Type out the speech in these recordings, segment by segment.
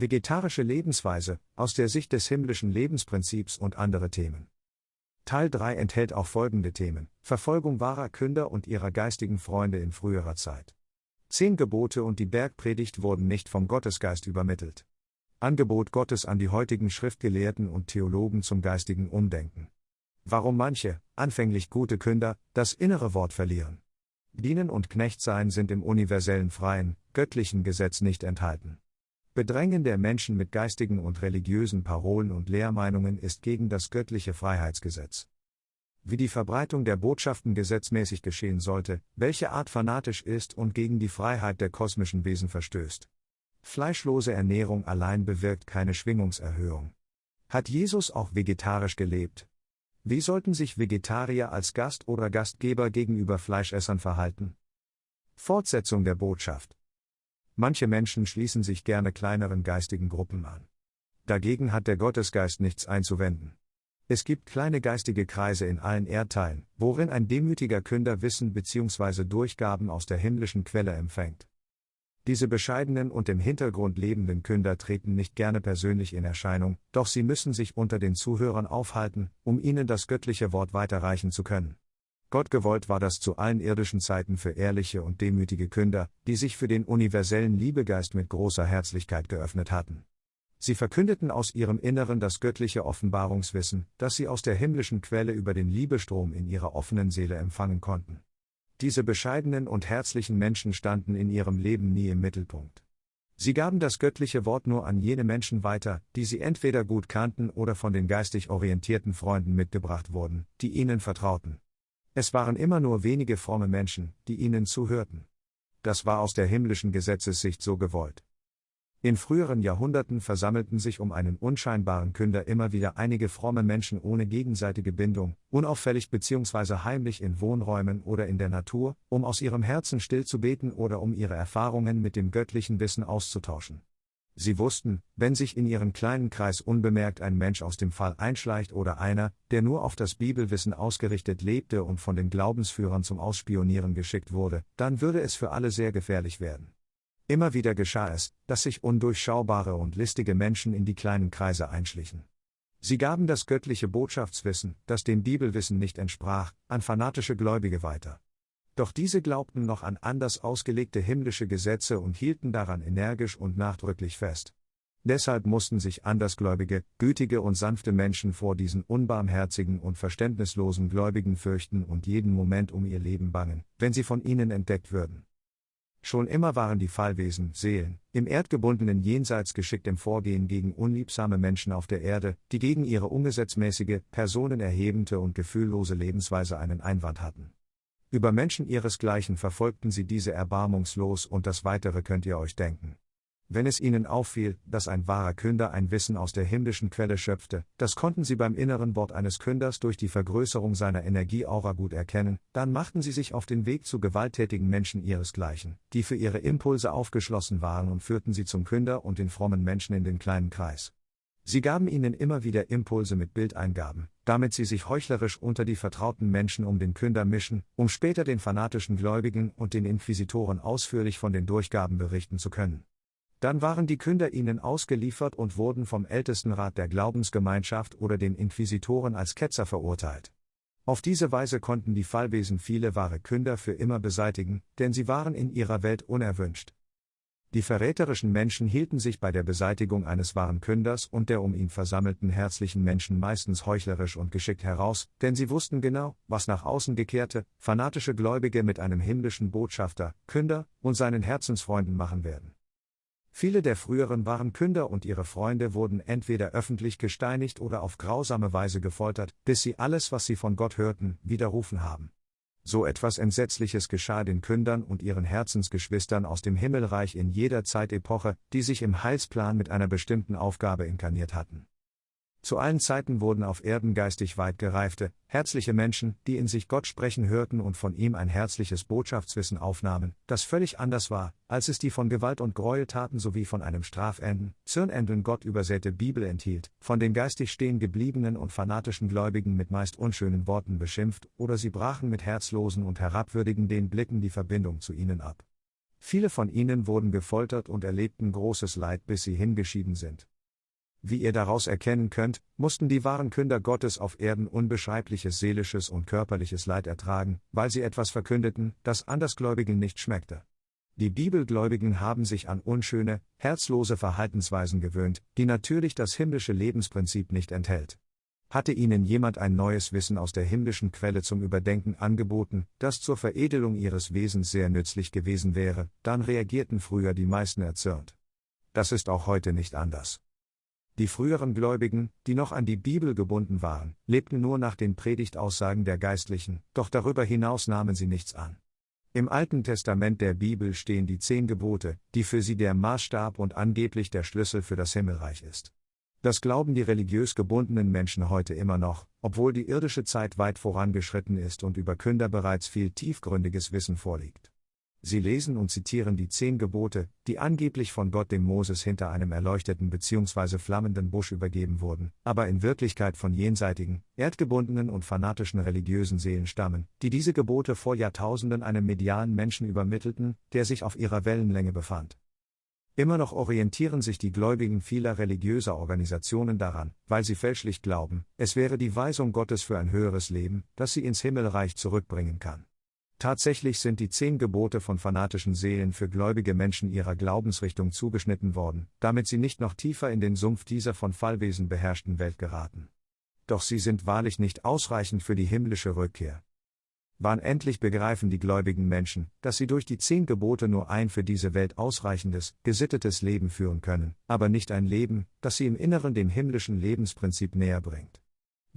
Vegetarische Lebensweise, aus der Sicht des himmlischen Lebensprinzips und andere Themen. Teil 3 enthält auch folgende Themen: Verfolgung wahrer Künder und ihrer geistigen Freunde in früherer Zeit. Zehn Gebote und die Bergpredigt wurden nicht vom Gottesgeist übermittelt. Angebot Gottes an die heutigen Schriftgelehrten und Theologen zum geistigen Umdenken. Warum manche, anfänglich gute Künder, das innere Wort verlieren. Dienen und Knechtsein sind im universellen freien, göttlichen Gesetz nicht enthalten. Bedrängen der Menschen mit geistigen und religiösen Parolen und Lehrmeinungen ist gegen das göttliche Freiheitsgesetz. Wie die Verbreitung der Botschaften gesetzmäßig geschehen sollte, welche Art fanatisch ist und gegen die Freiheit der kosmischen Wesen verstößt. Fleischlose Ernährung allein bewirkt keine Schwingungserhöhung. Hat Jesus auch vegetarisch gelebt? Wie sollten sich Vegetarier als Gast oder Gastgeber gegenüber Fleischessern verhalten? Fortsetzung der Botschaft. Manche Menschen schließen sich gerne kleineren geistigen Gruppen an. Dagegen hat der Gottesgeist nichts einzuwenden. Es gibt kleine geistige Kreise in allen Erdteilen, worin ein demütiger Künder Wissen bzw. Durchgaben aus der himmlischen Quelle empfängt. Diese bescheidenen und im Hintergrund lebenden Künder treten nicht gerne persönlich in Erscheinung, doch sie müssen sich unter den Zuhörern aufhalten, um ihnen das göttliche Wort weiterreichen zu können. Gott gewollt war das zu allen irdischen Zeiten für ehrliche und demütige Künder, die sich für den universellen Liebegeist mit großer Herzlichkeit geöffnet hatten. Sie verkündeten aus ihrem Inneren das göttliche Offenbarungswissen, das sie aus der himmlischen Quelle über den Liebestrom in ihrer offenen Seele empfangen konnten. Diese bescheidenen und herzlichen Menschen standen in ihrem Leben nie im Mittelpunkt. Sie gaben das göttliche Wort nur an jene Menschen weiter, die sie entweder gut kannten oder von den geistig orientierten Freunden mitgebracht wurden, die ihnen vertrauten. Es waren immer nur wenige fromme Menschen, die ihnen zuhörten. Das war aus der himmlischen Gesetzessicht so gewollt. In früheren Jahrhunderten versammelten sich um einen unscheinbaren Künder immer wieder einige fromme Menschen ohne gegenseitige Bindung, unauffällig bzw. heimlich in Wohnräumen oder in der Natur, um aus ihrem Herzen still zu beten oder um ihre Erfahrungen mit dem göttlichen Wissen auszutauschen. Sie wussten, wenn sich in ihren kleinen Kreis unbemerkt ein Mensch aus dem Fall einschleicht oder einer, der nur auf das Bibelwissen ausgerichtet lebte und von den Glaubensführern zum Ausspionieren geschickt wurde, dann würde es für alle sehr gefährlich werden. Immer wieder geschah es, dass sich undurchschaubare und listige Menschen in die kleinen Kreise einschlichen. Sie gaben das göttliche Botschaftswissen, das dem Bibelwissen nicht entsprach, an fanatische Gläubige weiter. Doch diese glaubten noch an anders ausgelegte himmlische Gesetze und hielten daran energisch und nachdrücklich fest. Deshalb mussten sich andersgläubige, gütige und sanfte Menschen vor diesen unbarmherzigen und verständnislosen Gläubigen fürchten und jeden Moment um ihr Leben bangen, wenn sie von ihnen entdeckt würden. Schon immer waren die Fallwesen, Seelen, im erdgebundenen Jenseits geschickt im Vorgehen gegen unliebsame Menschen auf der Erde, die gegen ihre ungesetzmäßige, personenerhebende und gefühllose Lebensweise einen Einwand hatten. Über Menschen ihresgleichen verfolgten sie diese erbarmungslos und das weitere könnt ihr euch denken. Wenn es ihnen auffiel, dass ein wahrer Künder ein Wissen aus der himmlischen Quelle schöpfte, das konnten sie beim inneren Wort eines Künders durch die Vergrößerung seiner Energieaura gut erkennen, dann machten sie sich auf den Weg zu gewalttätigen Menschen ihresgleichen, die für ihre Impulse aufgeschlossen waren und führten sie zum Künder und den frommen Menschen in den kleinen Kreis. Sie gaben ihnen immer wieder Impulse mit Bildeingaben, damit sie sich heuchlerisch unter die vertrauten Menschen um den Künder mischen, um später den fanatischen Gläubigen und den Inquisitoren ausführlich von den Durchgaben berichten zu können. Dann waren die Künder ihnen ausgeliefert und wurden vom Ältestenrat der Glaubensgemeinschaft oder den Inquisitoren als Ketzer verurteilt. Auf diese Weise konnten die Fallwesen viele wahre Künder für immer beseitigen, denn sie waren in ihrer Welt unerwünscht. Die verräterischen Menschen hielten sich bei der Beseitigung eines wahren Künders und der um ihn versammelten herzlichen Menschen meistens heuchlerisch und geschickt heraus, denn sie wussten genau, was nach außen gekehrte, fanatische Gläubige mit einem himmlischen Botschafter, Künder und seinen Herzensfreunden machen werden. Viele der früheren wahren Künder und ihre Freunde wurden entweder öffentlich gesteinigt oder auf grausame Weise gefoltert, bis sie alles, was sie von Gott hörten, widerrufen haben. So etwas Entsetzliches geschah den Kündern und ihren Herzensgeschwistern aus dem Himmelreich in jeder Zeitepoche, die sich im Heilsplan mit einer bestimmten Aufgabe inkarniert hatten. Zu allen Zeiten wurden auf Erden geistig weit gereifte, herzliche Menschen, die in sich Gott sprechen hörten und von ihm ein herzliches Botschaftswissen aufnahmen, das völlig anders war, als es die von Gewalt und Gräueltaten sowie von einem strafenden, zürnenden Gott übersäte Bibel enthielt, von den geistig stehen gebliebenen und fanatischen Gläubigen mit meist unschönen Worten beschimpft, oder sie brachen mit herzlosen und herabwürdigenden Blicken die Verbindung zu ihnen ab. Viele von ihnen wurden gefoltert und erlebten großes Leid, bis sie hingeschieden sind. Wie ihr daraus erkennen könnt, mussten die wahren Künder Gottes auf Erden unbeschreibliches seelisches und körperliches Leid ertragen, weil sie etwas verkündeten, das Andersgläubigen nicht schmeckte. Die Bibelgläubigen haben sich an unschöne, herzlose Verhaltensweisen gewöhnt, die natürlich das himmlische Lebensprinzip nicht enthält. Hatte ihnen jemand ein neues Wissen aus der himmlischen Quelle zum Überdenken angeboten, das zur Veredelung ihres Wesens sehr nützlich gewesen wäre, dann reagierten früher die meisten erzürnt. Das ist auch heute nicht anders. Die früheren Gläubigen, die noch an die Bibel gebunden waren, lebten nur nach den Predigtaussagen der Geistlichen, doch darüber hinaus nahmen sie nichts an. Im Alten Testament der Bibel stehen die zehn Gebote, die für sie der Maßstab und angeblich der Schlüssel für das Himmelreich ist. Das glauben die religiös gebundenen Menschen heute immer noch, obwohl die irdische Zeit weit vorangeschritten ist und über Künder bereits viel tiefgründiges Wissen vorliegt. Sie lesen und zitieren die zehn Gebote, die angeblich von Gott dem Moses hinter einem erleuchteten bzw. flammenden Busch übergeben wurden, aber in Wirklichkeit von jenseitigen, erdgebundenen und fanatischen religiösen Seelen stammen, die diese Gebote vor Jahrtausenden einem medialen Menschen übermittelten, der sich auf ihrer Wellenlänge befand. Immer noch orientieren sich die Gläubigen vieler religiöser Organisationen daran, weil sie fälschlich glauben, es wäre die Weisung Gottes für ein höheres Leben, das sie ins Himmelreich zurückbringen kann. Tatsächlich sind die zehn Gebote von fanatischen Seelen für gläubige Menschen ihrer Glaubensrichtung zugeschnitten worden, damit sie nicht noch tiefer in den Sumpf dieser von Fallwesen beherrschten Welt geraten. Doch sie sind wahrlich nicht ausreichend für die himmlische Rückkehr. Wann endlich begreifen die gläubigen Menschen, dass sie durch die zehn Gebote nur ein für diese Welt ausreichendes, gesittetes Leben führen können, aber nicht ein Leben, das sie im Inneren dem himmlischen Lebensprinzip näher bringt.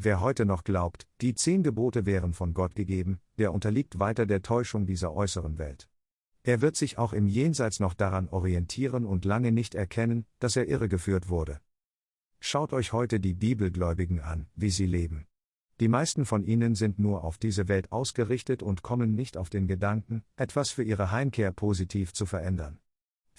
Wer heute noch glaubt, die zehn Gebote wären von Gott gegeben, der unterliegt weiter der Täuschung dieser äußeren Welt. Er wird sich auch im Jenseits noch daran orientieren und lange nicht erkennen, dass er irregeführt wurde. Schaut euch heute die Bibelgläubigen an, wie sie leben. Die meisten von ihnen sind nur auf diese Welt ausgerichtet und kommen nicht auf den Gedanken, etwas für ihre Heimkehr positiv zu verändern.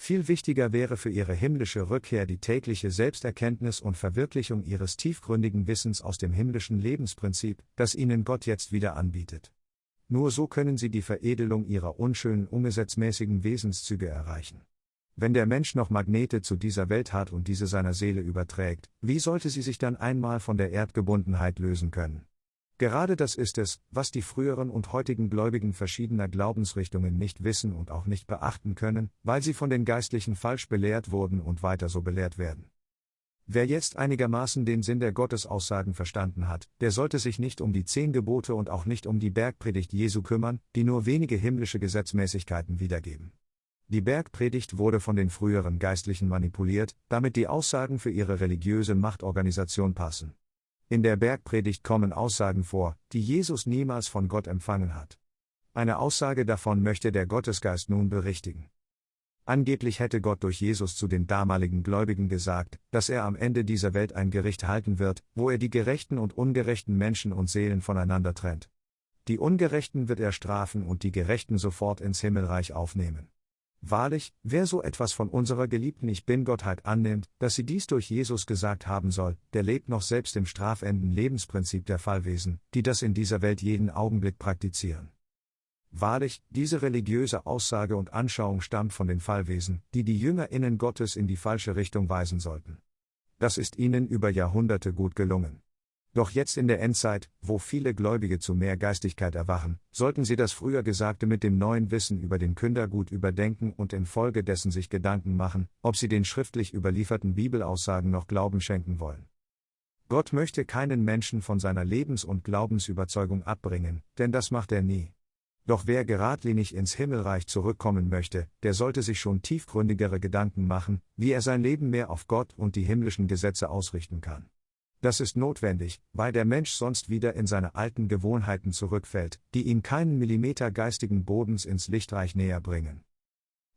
Viel wichtiger wäre für ihre himmlische Rückkehr die tägliche Selbsterkenntnis und Verwirklichung ihres tiefgründigen Wissens aus dem himmlischen Lebensprinzip, das ihnen Gott jetzt wieder anbietet. Nur so können sie die Veredelung ihrer unschönen ungesetzmäßigen Wesenszüge erreichen. Wenn der Mensch noch Magnete zu dieser Welt hat und diese seiner Seele überträgt, wie sollte sie sich dann einmal von der Erdgebundenheit lösen können? Gerade das ist es, was die früheren und heutigen Gläubigen verschiedener Glaubensrichtungen nicht wissen und auch nicht beachten können, weil sie von den Geistlichen falsch belehrt wurden und weiter so belehrt werden. Wer jetzt einigermaßen den Sinn der Gottesaussagen verstanden hat, der sollte sich nicht um die zehn Gebote und auch nicht um die Bergpredigt Jesu kümmern, die nur wenige himmlische Gesetzmäßigkeiten wiedergeben. Die Bergpredigt wurde von den früheren Geistlichen manipuliert, damit die Aussagen für ihre religiöse Machtorganisation passen. In der Bergpredigt kommen Aussagen vor, die Jesus niemals von Gott empfangen hat. Eine Aussage davon möchte der Gottesgeist nun berichtigen. Angeblich hätte Gott durch Jesus zu den damaligen Gläubigen gesagt, dass er am Ende dieser Welt ein Gericht halten wird, wo er die gerechten und ungerechten Menschen und Seelen voneinander trennt. Die Ungerechten wird er strafen und die Gerechten sofort ins Himmelreich aufnehmen. Wahrlich, wer so etwas von unserer geliebten Ich Bin-Gottheit annimmt, dass sie dies durch Jesus gesagt haben soll, der lebt noch selbst im strafenden Lebensprinzip der Fallwesen, die das in dieser Welt jeden Augenblick praktizieren. Wahrlich, diese religiöse Aussage und Anschauung stammt von den Fallwesen, die die JüngerInnen Gottes in die falsche Richtung weisen sollten. Das ist ihnen über Jahrhunderte gut gelungen. Doch jetzt in der Endzeit, wo viele Gläubige zu mehr Geistigkeit erwachen, sollten sie das früher Gesagte mit dem neuen Wissen über den Künder gut überdenken und infolgedessen sich Gedanken machen, ob sie den schriftlich überlieferten Bibelaussagen noch Glauben schenken wollen. Gott möchte keinen Menschen von seiner Lebens- und Glaubensüberzeugung abbringen, denn das macht er nie. Doch wer geradlinig ins Himmelreich zurückkommen möchte, der sollte sich schon tiefgründigere Gedanken machen, wie er sein Leben mehr auf Gott und die himmlischen Gesetze ausrichten kann. Das ist notwendig, weil der Mensch sonst wieder in seine alten Gewohnheiten zurückfällt, die ihn keinen Millimeter geistigen Bodens ins Lichtreich näher bringen.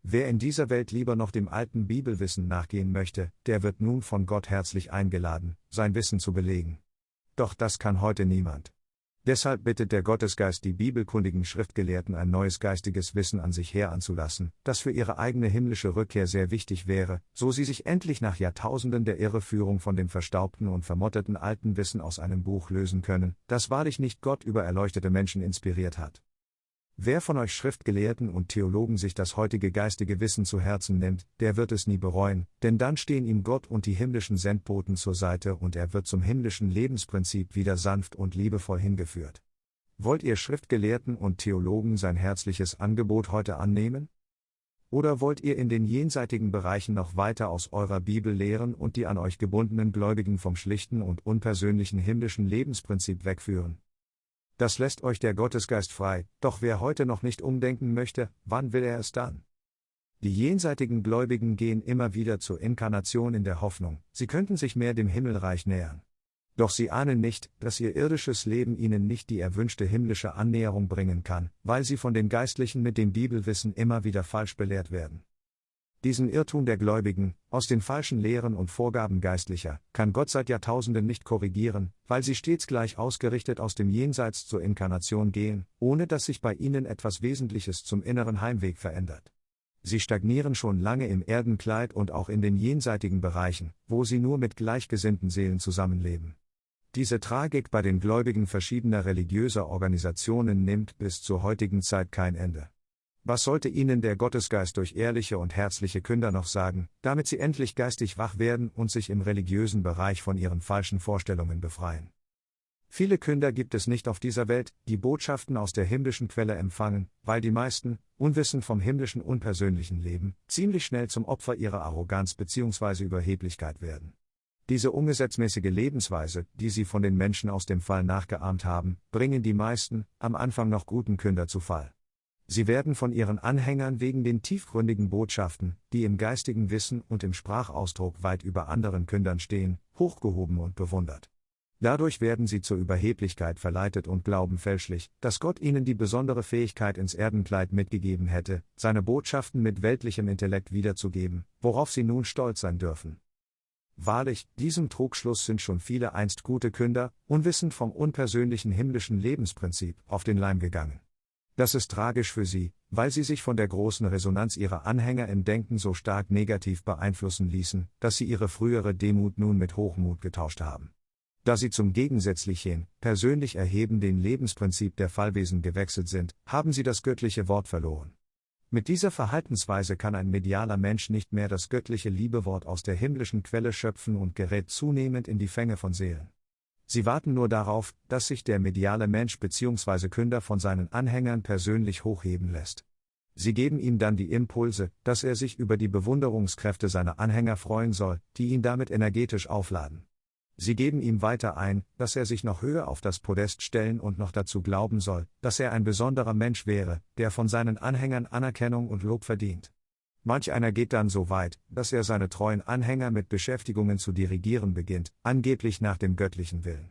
Wer in dieser Welt lieber noch dem alten Bibelwissen nachgehen möchte, der wird nun von Gott herzlich eingeladen, sein Wissen zu belegen. Doch das kann heute niemand. Deshalb bittet der Gottesgeist die bibelkundigen Schriftgelehrten ein neues geistiges Wissen an sich heranzulassen, das für ihre eigene himmlische Rückkehr sehr wichtig wäre, so sie sich endlich nach Jahrtausenden der Irreführung von dem verstaubten und vermotteten alten Wissen aus einem Buch lösen können, das wahrlich nicht Gott über erleuchtete Menschen inspiriert hat. Wer von euch Schriftgelehrten und Theologen sich das heutige geistige Wissen zu Herzen nimmt, der wird es nie bereuen, denn dann stehen ihm Gott und die himmlischen Sendboten zur Seite und er wird zum himmlischen Lebensprinzip wieder sanft und liebevoll hingeführt. Wollt ihr Schriftgelehrten und Theologen sein herzliches Angebot heute annehmen? Oder wollt ihr in den jenseitigen Bereichen noch weiter aus eurer Bibel lehren und die an euch gebundenen Gläubigen vom schlichten und unpersönlichen himmlischen Lebensprinzip wegführen? Das lässt euch der Gottesgeist frei, doch wer heute noch nicht umdenken möchte, wann will er es dann? Die jenseitigen Gläubigen gehen immer wieder zur Inkarnation in der Hoffnung, sie könnten sich mehr dem Himmelreich nähern. Doch sie ahnen nicht, dass ihr irdisches Leben ihnen nicht die erwünschte himmlische Annäherung bringen kann, weil sie von den Geistlichen mit dem Bibelwissen immer wieder falsch belehrt werden. Diesen Irrtum der Gläubigen, aus den falschen Lehren und Vorgaben Geistlicher, kann Gott seit Jahrtausenden nicht korrigieren, weil sie stets gleich ausgerichtet aus dem Jenseits zur Inkarnation gehen, ohne dass sich bei ihnen etwas Wesentliches zum inneren Heimweg verändert. Sie stagnieren schon lange im Erdenkleid und auch in den jenseitigen Bereichen, wo sie nur mit gleichgesinnten Seelen zusammenleben. Diese Tragik bei den Gläubigen verschiedener religiöser Organisationen nimmt bis zur heutigen Zeit kein Ende. Was sollte ihnen der Gottesgeist durch ehrliche und herzliche Künder noch sagen, damit sie endlich geistig wach werden und sich im religiösen Bereich von ihren falschen Vorstellungen befreien? Viele Künder gibt es nicht auf dieser Welt, die Botschaften aus der himmlischen Quelle empfangen, weil die meisten, unwissend vom himmlischen unpersönlichen Leben, ziemlich schnell zum Opfer ihrer Arroganz bzw. Überheblichkeit werden. Diese ungesetzmäßige Lebensweise, die sie von den Menschen aus dem Fall nachgeahmt haben, bringen die meisten, am Anfang noch guten Künder zu Fall. Sie werden von ihren Anhängern wegen den tiefgründigen Botschaften, die im geistigen Wissen und im Sprachausdruck weit über anderen Kündern stehen, hochgehoben und bewundert. Dadurch werden sie zur Überheblichkeit verleitet und glauben fälschlich, dass Gott ihnen die besondere Fähigkeit ins Erdenkleid mitgegeben hätte, seine Botschaften mit weltlichem Intellekt wiederzugeben, worauf sie nun stolz sein dürfen. Wahrlich, diesem Trugschluss sind schon viele einst gute Künder, unwissend vom unpersönlichen himmlischen Lebensprinzip, auf den Leim gegangen. Das ist tragisch für sie, weil sie sich von der großen Resonanz ihrer Anhänger im Denken so stark negativ beeinflussen ließen, dass sie ihre frühere Demut nun mit Hochmut getauscht haben. Da sie zum gegensätzlichen, persönlich erhebenden Lebensprinzip der Fallwesen gewechselt sind, haben sie das göttliche Wort verloren. Mit dieser Verhaltensweise kann ein medialer Mensch nicht mehr das göttliche Liebewort aus der himmlischen Quelle schöpfen und gerät zunehmend in die Fänge von Seelen. Sie warten nur darauf, dass sich der mediale Mensch bzw. Künder von seinen Anhängern persönlich hochheben lässt. Sie geben ihm dann die Impulse, dass er sich über die Bewunderungskräfte seiner Anhänger freuen soll, die ihn damit energetisch aufladen. Sie geben ihm weiter ein, dass er sich noch höher auf das Podest stellen und noch dazu glauben soll, dass er ein besonderer Mensch wäre, der von seinen Anhängern Anerkennung und Lob verdient. Manch einer geht dann so weit, dass er seine treuen Anhänger mit Beschäftigungen zu dirigieren beginnt, angeblich nach dem göttlichen Willen.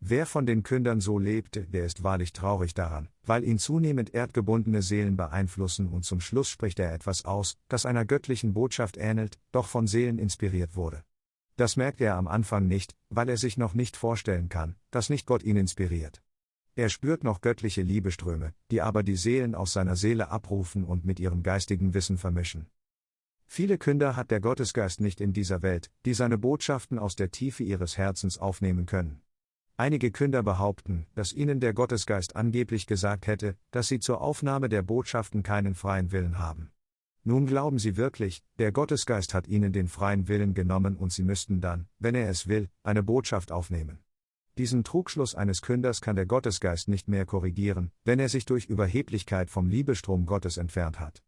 Wer von den Kündern so lebte, der ist wahrlich traurig daran, weil ihn zunehmend erdgebundene Seelen beeinflussen und zum Schluss spricht er etwas aus, das einer göttlichen Botschaft ähnelt, doch von Seelen inspiriert wurde. Das merkt er am Anfang nicht, weil er sich noch nicht vorstellen kann, dass nicht Gott ihn inspiriert. Er spürt noch göttliche Liebeströme, die aber die Seelen aus seiner Seele abrufen und mit ihrem geistigen Wissen vermischen. Viele Künder hat der Gottesgeist nicht in dieser Welt, die seine Botschaften aus der Tiefe ihres Herzens aufnehmen können. Einige Künder behaupten, dass ihnen der Gottesgeist angeblich gesagt hätte, dass sie zur Aufnahme der Botschaften keinen freien Willen haben. Nun glauben sie wirklich, der Gottesgeist hat ihnen den freien Willen genommen und sie müssten dann, wenn er es will, eine Botschaft aufnehmen. Diesen Trugschluss eines Künders kann der Gottesgeist nicht mehr korrigieren, wenn er sich durch Überheblichkeit vom Liebestrom Gottes entfernt hat.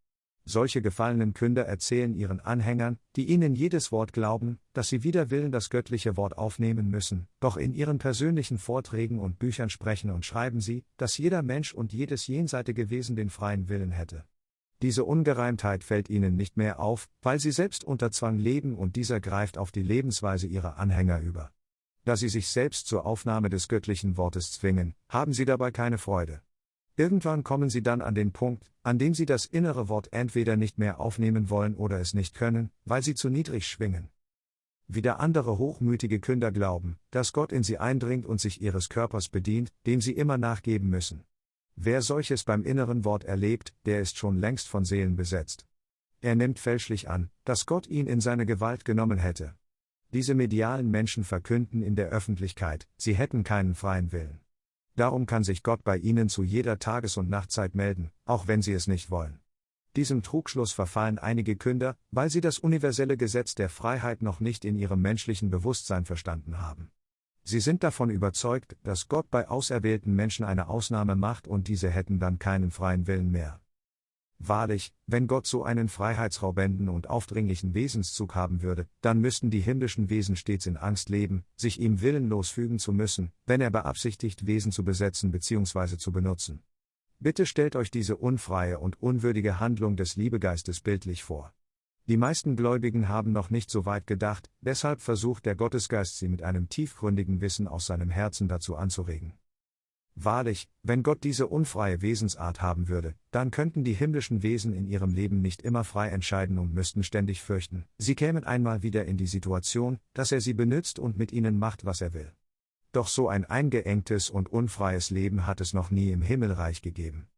Solche gefallenen Künder erzählen ihren Anhängern, die ihnen jedes Wort glauben, dass sie wider Willen das göttliche Wort aufnehmen müssen, doch in ihren persönlichen Vorträgen und Büchern sprechen und schreiben sie, dass jeder Mensch und jedes jenseitige Wesen den freien Willen hätte. Diese Ungereimtheit fällt ihnen nicht mehr auf, weil sie selbst unter Zwang leben und dieser greift auf die Lebensweise ihrer Anhänger über da sie sich selbst zur Aufnahme des göttlichen Wortes zwingen, haben sie dabei keine Freude. Irgendwann kommen sie dann an den Punkt, an dem sie das innere Wort entweder nicht mehr aufnehmen wollen oder es nicht können, weil sie zu niedrig schwingen. Wieder andere hochmütige Künder glauben, dass Gott in sie eindringt und sich ihres Körpers bedient, dem sie immer nachgeben müssen. Wer solches beim inneren Wort erlebt, der ist schon längst von Seelen besetzt. Er nimmt fälschlich an, dass Gott ihn in seine Gewalt genommen hätte. Diese medialen Menschen verkünden in der Öffentlichkeit, sie hätten keinen freien Willen. Darum kann sich Gott bei ihnen zu jeder Tages- und Nachtzeit melden, auch wenn sie es nicht wollen. Diesem Trugschluss verfallen einige Künder, weil sie das universelle Gesetz der Freiheit noch nicht in ihrem menschlichen Bewusstsein verstanden haben. Sie sind davon überzeugt, dass Gott bei auserwählten Menschen eine Ausnahme macht und diese hätten dann keinen freien Willen mehr. Wahrlich, wenn Gott so einen freiheitsraubenden und aufdringlichen Wesenszug haben würde, dann müssten die himmlischen Wesen stets in Angst leben, sich ihm willenlos fügen zu müssen, wenn er beabsichtigt, Wesen zu besetzen bzw. zu benutzen. Bitte stellt euch diese unfreie und unwürdige Handlung des Liebegeistes bildlich vor. Die meisten Gläubigen haben noch nicht so weit gedacht, deshalb versucht der Gottesgeist sie mit einem tiefgründigen Wissen aus seinem Herzen dazu anzuregen. Wahrlich, wenn Gott diese unfreie Wesensart haben würde, dann könnten die himmlischen Wesen in ihrem Leben nicht immer frei entscheiden und müssten ständig fürchten, sie kämen einmal wieder in die Situation, dass er sie benützt und mit ihnen macht, was er will. Doch so ein eingeengtes und unfreies Leben hat es noch nie im Himmelreich gegeben.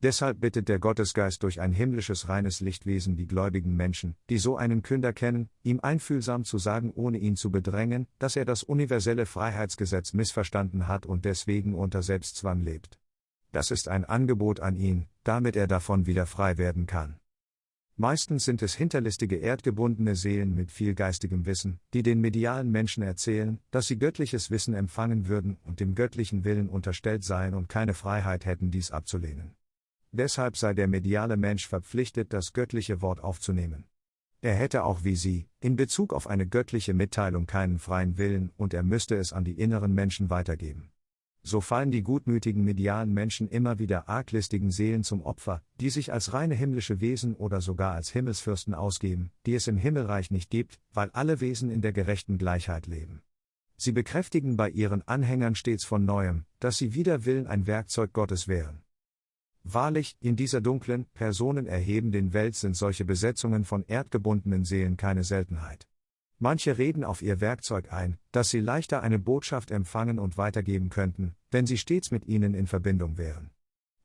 Deshalb bittet der Gottesgeist durch ein himmlisches reines Lichtwesen die gläubigen Menschen, die so einen Künder kennen, ihm einfühlsam zu sagen, ohne ihn zu bedrängen, dass er das universelle Freiheitsgesetz missverstanden hat und deswegen unter Selbstzwang lebt. Das ist ein Angebot an ihn, damit er davon wieder frei werden kann. Meistens sind es hinterlistige erdgebundene Seelen mit viel geistigem Wissen, die den medialen Menschen erzählen, dass sie göttliches Wissen empfangen würden und dem göttlichen Willen unterstellt seien und keine Freiheit hätten, dies abzulehnen. Deshalb sei der mediale Mensch verpflichtet, das göttliche Wort aufzunehmen. Er hätte auch wie sie, in Bezug auf eine göttliche Mitteilung keinen freien Willen und er müsste es an die inneren Menschen weitergeben so fallen die gutmütigen medialen Menschen immer wieder arglistigen Seelen zum Opfer, die sich als reine himmlische Wesen oder sogar als Himmelsfürsten ausgeben, die es im Himmelreich nicht gibt, weil alle Wesen in der gerechten Gleichheit leben. Sie bekräftigen bei ihren Anhängern stets von neuem, dass sie wider Willen ein Werkzeug Gottes wären. Wahrlich, in dieser dunklen, personenerhebenden Welt sind solche Besetzungen von erdgebundenen Seelen keine Seltenheit. Manche reden auf ihr Werkzeug ein, dass sie leichter eine Botschaft empfangen und weitergeben könnten, wenn sie stets mit ihnen in Verbindung wären.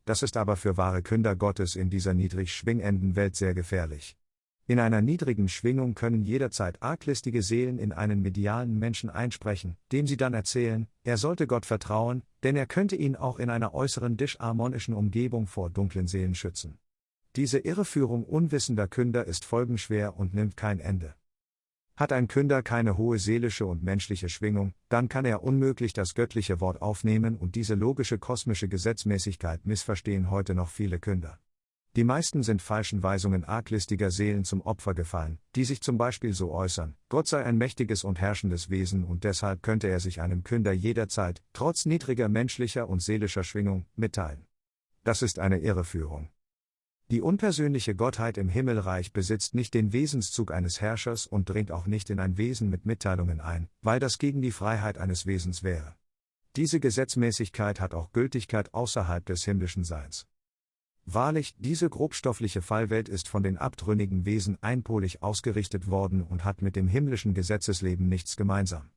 Das ist aber für wahre Künder Gottes in dieser niedrig schwingenden Welt sehr gefährlich. In einer niedrigen Schwingung können jederzeit arglistige Seelen in einen medialen Menschen einsprechen, dem sie dann erzählen, er sollte Gott vertrauen, denn er könnte ihn auch in einer äußeren disharmonischen Umgebung vor dunklen Seelen schützen. Diese Irreführung unwissender Künder ist folgenschwer und nimmt kein Ende. Hat ein Künder keine hohe seelische und menschliche Schwingung, dann kann er unmöglich das göttliche Wort aufnehmen und diese logische kosmische Gesetzmäßigkeit missverstehen heute noch viele Künder. Die meisten sind falschen Weisungen arglistiger Seelen zum Opfer gefallen, die sich zum Beispiel so äußern, Gott sei ein mächtiges und herrschendes Wesen und deshalb könnte er sich einem Künder jederzeit, trotz niedriger menschlicher und seelischer Schwingung, mitteilen. Das ist eine Irreführung. Die unpersönliche Gottheit im Himmelreich besitzt nicht den Wesenszug eines Herrschers und dringt auch nicht in ein Wesen mit Mitteilungen ein, weil das gegen die Freiheit eines Wesens wäre. Diese Gesetzmäßigkeit hat auch Gültigkeit außerhalb des himmlischen Seins. Wahrlich, diese grobstoffliche Fallwelt ist von den abtrünnigen Wesen einpolig ausgerichtet worden und hat mit dem himmlischen Gesetzesleben nichts gemeinsam.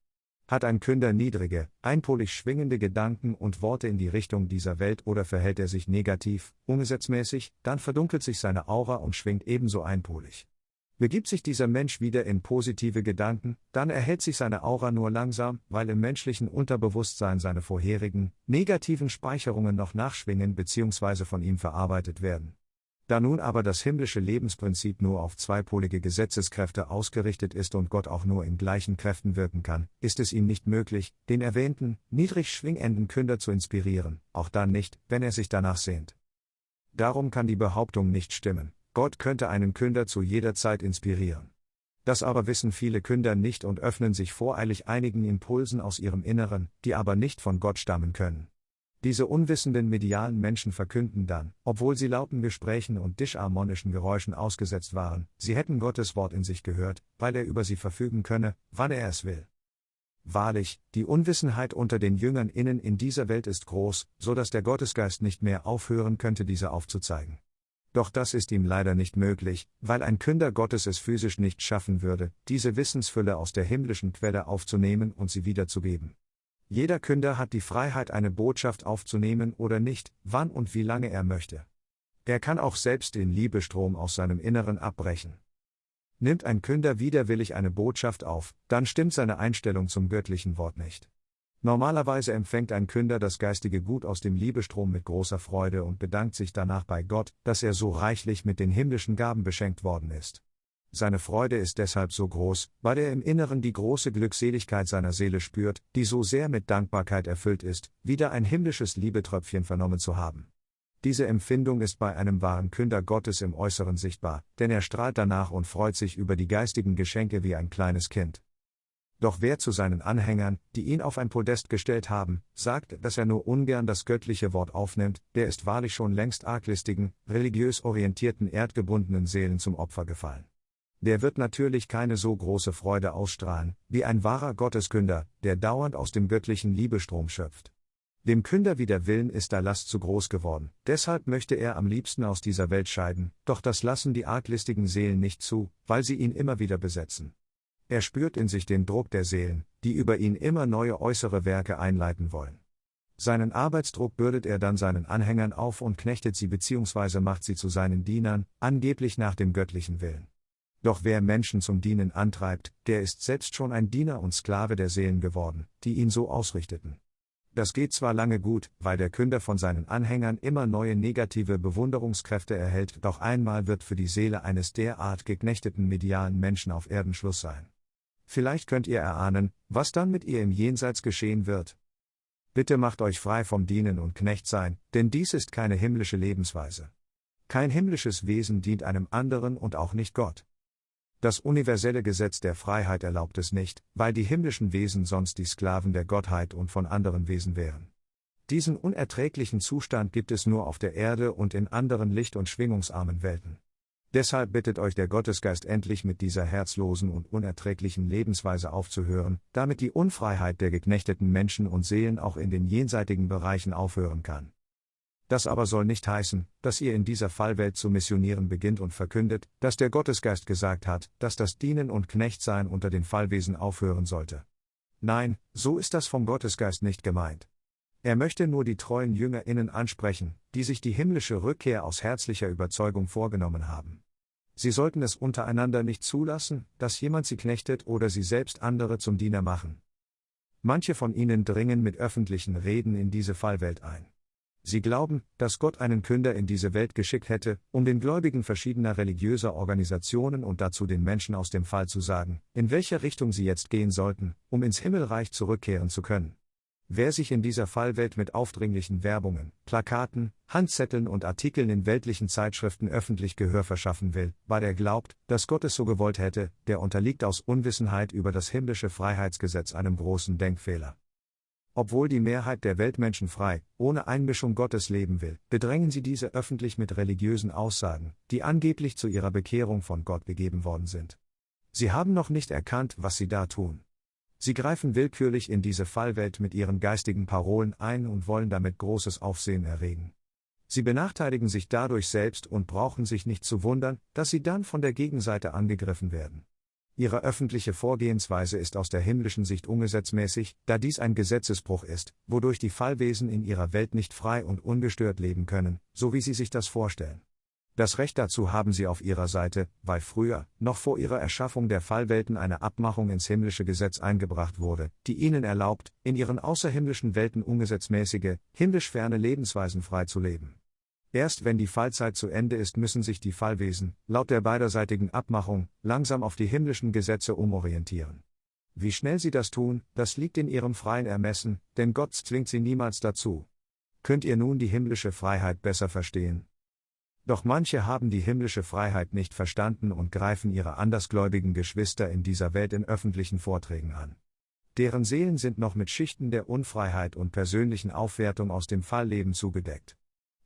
Hat ein Künder niedrige, einpolig schwingende Gedanken und Worte in die Richtung dieser Welt oder verhält er sich negativ, ungesetzmäßig, dann verdunkelt sich seine Aura und schwingt ebenso einpolig. Begibt sich dieser Mensch wieder in positive Gedanken, dann erhält sich seine Aura nur langsam, weil im menschlichen Unterbewusstsein seine vorherigen, negativen Speicherungen noch nachschwingen bzw. von ihm verarbeitet werden. Da nun aber das himmlische Lebensprinzip nur auf zweipolige Gesetzeskräfte ausgerichtet ist und Gott auch nur in gleichen Kräften wirken kann, ist es ihm nicht möglich, den erwähnten, niedrig schwingenden Künder zu inspirieren, auch dann nicht, wenn er sich danach sehnt. Darum kann die Behauptung nicht stimmen, Gott könnte einen Künder zu jeder Zeit inspirieren. Das aber wissen viele Künder nicht und öffnen sich voreilig einigen Impulsen aus ihrem Inneren, die aber nicht von Gott stammen können. Diese unwissenden medialen Menschen verkünden dann, obwohl sie lauten Gesprächen und disharmonischen Geräuschen ausgesetzt waren, sie hätten Gottes Wort in sich gehört, weil er über sie verfügen könne, wann er es will. Wahrlich, die Unwissenheit unter den Jüngern innen in dieser Welt ist groß, so dass der Gottesgeist nicht mehr aufhören könnte, diese aufzuzeigen. Doch das ist ihm leider nicht möglich, weil ein Künder Gottes es physisch nicht schaffen würde, diese Wissensfülle aus der himmlischen Quelle aufzunehmen und sie wiederzugeben. Jeder Künder hat die Freiheit, eine Botschaft aufzunehmen oder nicht, wann und wie lange er möchte. Er kann auch selbst den Liebestrom aus seinem Inneren abbrechen. Nimmt ein Künder widerwillig eine Botschaft auf, dann stimmt seine Einstellung zum göttlichen Wort nicht. Normalerweise empfängt ein Künder das geistige Gut aus dem Liebestrom mit großer Freude und bedankt sich danach bei Gott, dass er so reichlich mit den himmlischen Gaben beschenkt worden ist. Seine Freude ist deshalb so groß, weil er im Inneren die große Glückseligkeit seiner Seele spürt, die so sehr mit Dankbarkeit erfüllt ist, wieder ein himmlisches Liebetröpfchen vernommen zu haben. Diese Empfindung ist bei einem wahren Künder Gottes im Äußeren sichtbar, denn er strahlt danach und freut sich über die geistigen Geschenke wie ein kleines Kind. Doch wer zu seinen Anhängern, die ihn auf ein Podest gestellt haben, sagt, dass er nur ungern das göttliche Wort aufnimmt, der ist wahrlich schon längst arglistigen, religiös orientierten erdgebundenen Seelen zum Opfer gefallen. Der wird natürlich keine so große Freude ausstrahlen, wie ein wahrer Gotteskünder, der dauernd aus dem göttlichen Liebestrom schöpft. Dem Künder wie der Willen ist der Last zu groß geworden, deshalb möchte er am liebsten aus dieser Welt scheiden, doch das lassen die arglistigen Seelen nicht zu, weil sie ihn immer wieder besetzen. Er spürt in sich den Druck der Seelen, die über ihn immer neue äußere Werke einleiten wollen. Seinen Arbeitsdruck bürdet er dann seinen Anhängern auf und knechtet sie bzw. macht sie zu seinen Dienern, angeblich nach dem göttlichen Willen. Doch wer Menschen zum Dienen antreibt, der ist selbst schon ein Diener und Sklave der Seelen geworden, die ihn so ausrichteten. Das geht zwar lange gut, weil der Künder von seinen Anhängern immer neue negative Bewunderungskräfte erhält, doch einmal wird für die Seele eines derart geknechteten medialen Menschen auf Erden Schluss sein. Vielleicht könnt ihr erahnen, was dann mit ihr im Jenseits geschehen wird. Bitte macht euch frei vom Dienen und Knechtsein, denn dies ist keine himmlische Lebensweise. Kein himmlisches Wesen dient einem anderen und auch nicht Gott. Das universelle Gesetz der Freiheit erlaubt es nicht, weil die himmlischen Wesen sonst die Sklaven der Gottheit und von anderen Wesen wären. Diesen unerträglichen Zustand gibt es nur auf der Erde und in anderen licht- und schwingungsarmen Welten. Deshalb bittet euch der Gottesgeist endlich mit dieser herzlosen und unerträglichen Lebensweise aufzuhören, damit die Unfreiheit der geknechteten Menschen und Seelen auch in den jenseitigen Bereichen aufhören kann. Das aber soll nicht heißen, dass ihr in dieser Fallwelt zu missionieren beginnt und verkündet, dass der Gottesgeist gesagt hat, dass das Dienen und Knechtsein unter den Fallwesen aufhören sollte. Nein, so ist das vom Gottesgeist nicht gemeint. Er möchte nur die treuen JüngerInnen ansprechen, die sich die himmlische Rückkehr aus herzlicher Überzeugung vorgenommen haben. Sie sollten es untereinander nicht zulassen, dass jemand sie knechtet oder sie selbst andere zum Diener machen. Manche von ihnen dringen mit öffentlichen Reden in diese Fallwelt ein. Sie glauben, dass Gott einen Künder in diese Welt geschickt hätte, um den Gläubigen verschiedener religiöser Organisationen und dazu den Menschen aus dem Fall zu sagen, in welche Richtung sie jetzt gehen sollten, um ins Himmelreich zurückkehren zu können. Wer sich in dieser Fallwelt mit aufdringlichen Werbungen, Plakaten, Handzetteln und Artikeln in weltlichen Zeitschriften öffentlich Gehör verschaffen will, weil er glaubt, dass Gott es so gewollt hätte, der unterliegt aus Unwissenheit über das himmlische Freiheitsgesetz einem großen Denkfehler. Obwohl die Mehrheit der Weltmenschen frei, ohne Einmischung Gottes leben will, bedrängen sie diese öffentlich mit religiösen Aussagen, die angeblich zu ihrer Bekehrung von Gott gegeben worden sind. Sie haben noch nicht erkannt, was sie da tun. Sie greifen willkürlich in diese Fallwelt mit ihren geistigen Parolen ein und wollen damit großes Aufsehen erregen. Sie benachteiligen sich dadurch selbst und brauchen sich nicht zu wundern, dass sie dann von der Gegenseite angegriffen werden. Ihre öffentliche Vorgehensweise ist aus der himmlischen Sicht ungesetzmäßig, da dies ein Gesetzesbruch ist, wodurch die Fallwesen in ihrer Welt nicht frei und ungestört leben können, so wie sie sich das vorstellen. Das Recht dazu haben sie auf ihrer Seite, weil früher, noch vor ihrer Erschaffung der Fallwelten eine Abmachung ins himmlische Gesetz eingebracht wurde, die ihnen erlaubt, in ihren außerhimmlischen Welten ungesetzmäßige, himmlisch ferne Lebensweisen frei zu leben. Erst wenn die Fallzeit zu Ende ist, müssen sich die Fallwesen, laut der beiderseitigen Abmachung, langsam auf die himmlischen Gesetze umorientieren. Wie schnell sie das tun, das liegt in ihrem freien Ermessen, denn Gott zwingt sie niemals dazu. Könnt ihr nun die himmlische Freiheit besser verstehen? Doch manche haben die himmlische Freiheit nicht verstanden und greifen ihre andersgläubigen Geschwister in dieser Welt in öffentlichen Vorträgen an. Deren Seelen sind noch mit Schichten der Unfreiheit und persönlichen Aufwertung aus dem Fallleben zugedeckt.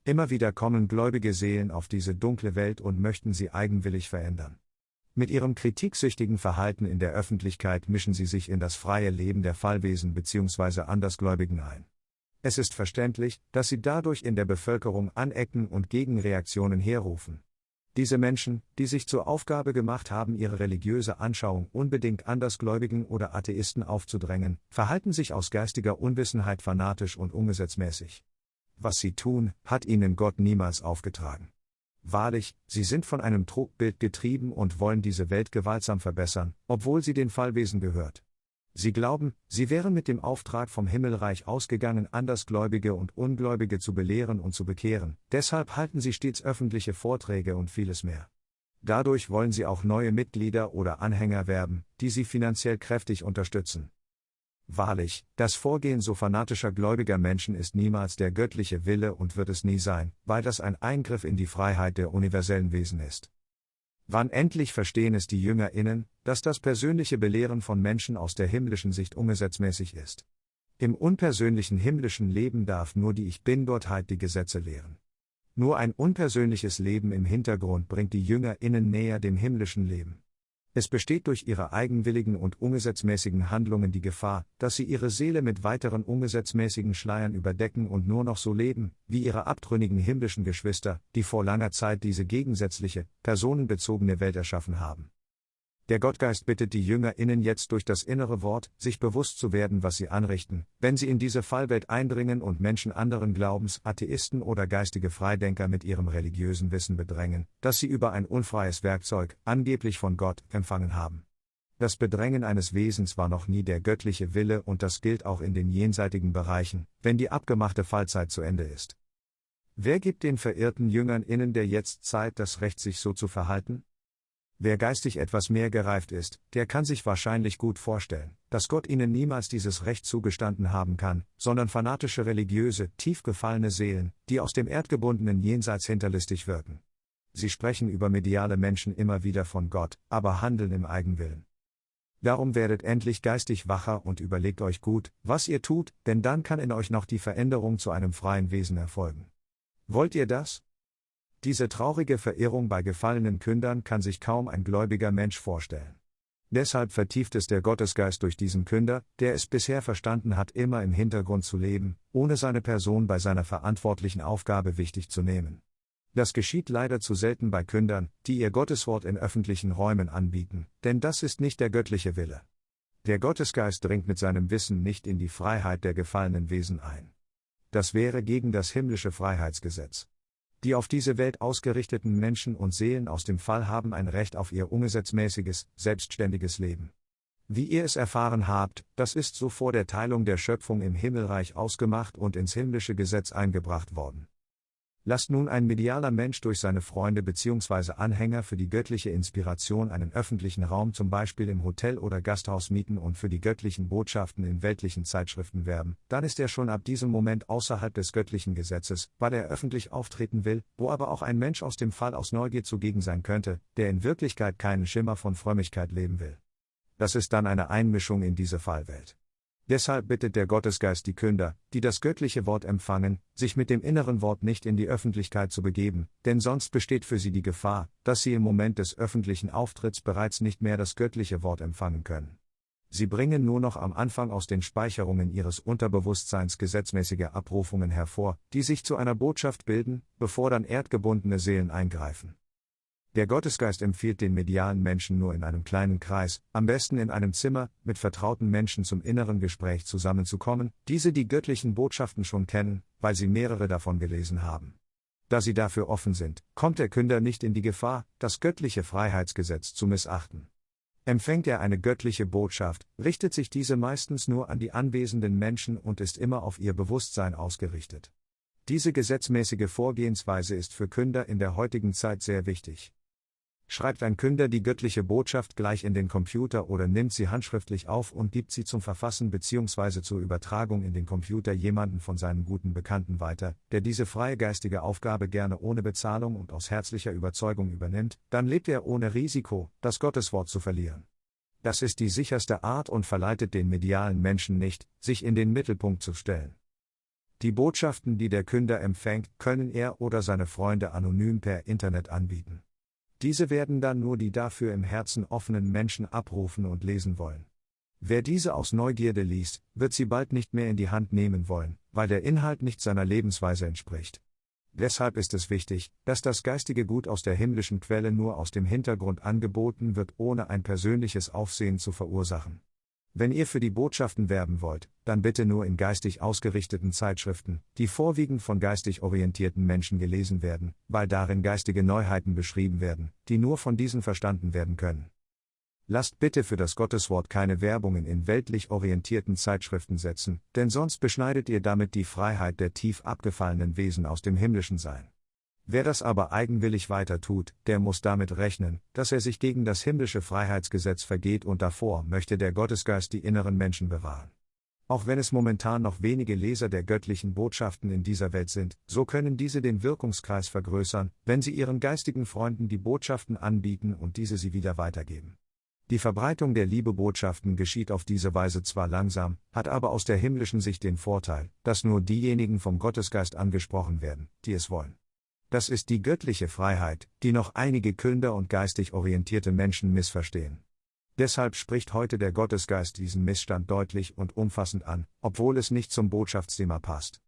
Immer wieder kommen gläubige Seelen auf diese dunkle Welt und möchten sie eigenwillig verändern. Mit ihrem kritiksüchtigen Verhalten in der Öffentlichkeit mischen sie sich in das freie Leben der Fallwesen bzw. Andersgläubigen ein. Es ist verständlich, dass sie dadurch in der Bevölkerung anecken und Gegenreaktionen herrufen. Diese Menschen, die sich zur Aufgabe gemacht haben, ihre religiöse Anschauung unbedingt Andersgläubigen oder Atheisten aufzudrängen, verhalten sich aus geistiger Unwissenheit fanatisch und ungesetzmäßig. Was sie tun, hat ihnen Gott niemals aufgetragen. Wahrlich, sie sind von einem Trugbild getrieben und wollen diese Welt gewaltsam verbessern, obwohl sie den Fallwesen gehört. Sie glauben, sie wären mit dem Auftrag vom Himmelreich ausgegangen, Andersgläubige und Ungläubige zu belehren und zu bekehren, deshalb halten sie stets öffentliche Vorträge und vieles mehr. Dadurch wollen sie auch neue Mitglieder oder Anhänger werben, die sie finanziell kräftig unterstützen. Wahrlich, das Vorgehen so fanatischer gläubiger Menschen ist niemals der göttliche Wille und wird es nie sein, weil das ein Eingriff in die Freiheit der universellen Wesen ist. Wann endlich verstehen es die JüngerInnen, dass das persönliche Belehren von Menschen aus der himmlischen Sicht ungesetzmäßig ist. Im unpersönlichen himmlischen Leben darf nur die Ich Bin-Gottheit die Gesetze lehren. Nur ein unpersönliches Leben im Hintergrund bringt die JüngerInnen näher dem himmlischen Leben. Es besteht durch ihre eigenwilligen und ungesetzmäßigen Handlungen die Gefahr, dass sie ihre Seele mit weiteren ungesetzmäßigen Schleiern überdecken und nur noch so leben, wie ihre abtrünnigen himmlischen Geschwister, die vor langer Zeit diese gegensätzliche, personenbezogene Welt erschaffen haben. Der Gottgeist bittet die JüngerInnen jetzt durch das innere Wort, sich bewusst zu werden, was sie anrichten, wenn sie in diese Fallwelt eindringen und Menschen anderen Glaubens, Atheisten oder geistige Freidenker mit ihrem religiösen Wissen bedrängen, das sie über ein unfreies Werkzeug, angeblich von Gott, empfangen haben. Das Bedrängen eines Wesens war noch nie der göttliche Wille und das gilt auch in den jenseitigen Bereichen, wenn die abgemachte Fallzeit zu Ende ist. Wer gibt den verirrten Jüngern innen der Jetztzeit das Recht, sich so zu verhalten? Wer geistig etwas mehr gereift ist, der kann sich wahrscheinlich gut vorstellen, dass Gott ihnen niemals dieses Recht zugestanden haben kann, sondern fanatische religiöse, tief gefallene Seelen, die aus dem erdgebundenen Jenseits hinterlistig wirken. Sie sprechen über mediale Menschen immer wieder von Gott, aber handeln im Eigenwillen. Darum werdet endlich geistig wacher und überlegt euch gut, was ihr tut, denn dann kann in euch noch die Veränderung zu einem freien Wesen erfolgen. Wollt ihr das? Diese traurige Verirrung bei gefallenen Kündern kann sich kaum ein gläubiger Mensch vorstellen. Deshalb vertieft es der Gottesgeist durch diesen Künder, der es bisher verstanden hat, immer im Hintergrund zu leben, ohne seine Person bei seiner verantwortlichen Aufgabe wichtig zu nehmen. Das geschieht leider zu selten bei Kündern, die ihr Gotteswort in öffentlichen Räumen anbieten, denn das ist nicht der göttliche Wille. Der Gottesgeist dringt mit seinem Wissen nicht in die Freiheit der gefallenen Wesen ein. Das wäre gegen das himmlische Freiheitsgesetz. Die auf diese Welt ausgerichteten Menschen und Seelen aus dem Fall haben ein Recht auf ihr ungesetzmäßiges, selbstständiges Leben. Wie ihr es erfahren habt, das ist so vor der Teilung der Schöpfung im Himmelreich ausgemacht und ins himmlische Gesetz eingebracht worden. Lasst nun ein medialer Mensch durch seine Freunde bzw. Anhänger für die göttliche Inspiration einen öffentlichen Raum zum Beispiel im Hotel oder Gasthaus mieten und für die göttlichen Botschaften in weltlichen Zeitschriften werben, dann ist er schon ab diesem Moment außerhalb des göttlichen Gesetzes, weil er öffentlich auftreten will, wo aber auch ein Mensch aus dem Fall aus Neugier zugegen sein könnte, der in Wirklichkeit keinen Schimmer von Frömmigkeit leben will. Das ist dann eine Einmischung in diese Fallwelt. Deshalb bittet der Gottesgeist die Künder, die das göttliche Wort empfangen, sich mit dem inneren Wort nicht in die Öffentlichkeit zu begeben, denn sonst besteht für sie die Gefahr, dass sie im Moment des öffentlichen Auftritts bereits nicht mehr das göttliche Wort empfangen können. Sie bringen nur noch am Anfang aus den Speicherungen ihres Unterbewusstseins gesetzmäßige Abrufungen hervor, die sich zu einer Botschaft bilden, bevor dann erdgebundene Seelen eingreifen. Der Gottesgeist empfiehlt den medialen Menschen nur in einem kleinen Kreis, am besten in einem Zimmer, mit vertrauten Menschen zum inneren Gespräch zusammenzukommen, diese die göttlichen Botschaften schon kennen, weil sie mehrere davon gelesen haben. Da sie dafür offen sind, kommt der Künder nicht in die Gefahr, das göttliche Freiheitsgesetz zu missachten. Empfängt er eine göttliche Botschaft, richtet sich diese meistens nur an die anwesenden Menschen und ist immer auf ihr Bewusstsein ausgerichtet. Diese gesetzmäßige Vorgehensweise ist für Künder in der heutigen Zeit sehr wichtig. Schreibt ein Künder die göttliche Botschaft gleich in den Computer oder nimmt sie handschriftlich auf und gibt sie zum Verfassen bzw. zur Übertragung in den Computer jemanden von seinen guten Bekannten weiter, der diese freie geistige Aufgabe gerne ohne Bezahlung und aus herzlicher Überzeugung übernimmt, dann lebt er ohne Risiko, das Gotteswort zu verlieren. Das ist die sicherste Art und verleitet den medialen Menschen nicht, sich in den Mittelpunkt zu stellen. Die Botschaften, die der Künder empfängt, können er oder seine Freunde anonym per Internet anbieten. Diese werden dann nur die dafür im Herzen offenen Menschen abrufen und lesen wollen. Wer diese aus Neugierde liest, wird sie bald nicht mehr in die Hand nehmen wollen, weil der Inhalt nicht seiner Lebensweise entspricht. Deshalb ist es wichtig, dass das geistige Gut aus der himmlischen Quelle nur aus dem Hintergrund angeboten wird, ohne ein persönliches Aufsehen zu verursachen. Wenn ihr für die Botschaften werben wollt, dann bitte nur in geistig ausgerichteten Zeitschriften, die vorwiegend von geistig orientierten Menschen gelesen werden, weil darin geistige Neuheiten beschrieben werden, die nur von diesen verstanden werden können. Lasst bitte für das Gotteswort keine Werbungen in weltlich orientierten Zeitschriften setzen, denn sonst beschneidet ihr damit die Freiheit der tief abgefallenen Wesen aus dem himmlischen Sein. Wer das aber eigenwillig weiter tut, der muss damit rechnen, dass er sich gegen das himmlische Freiheitsgesetz vergeht und davor möchte der Gottesgeist die inneren Menschen bewahren. Auch wenn es momentan noch wenige Leser der göttlichen Botschaften in dieser Welt sind, so können diese den Wirkungskreis vergrößern, wenn sie ihren geistigen Freunden die Botschaften anbieten und diese sie wieder weitergeben. Die Verbreitung der Liebebotschaften geschieht auf diese Weise zwar langsam, hat aber aus der himmlischen Sicht den Vorteil, dass nur diejenigen vom Gottesgeist angesprochen werden, die es wollen. Das ist die göttliche Freiheit, die noch einige Künder und geistig orientierte Menschen missverstehen. Deshalb spricht heute der Gottesgeist diesen Missstand deutlich und umfassend an, obwohl es nicht zum Botschaftsthema passt.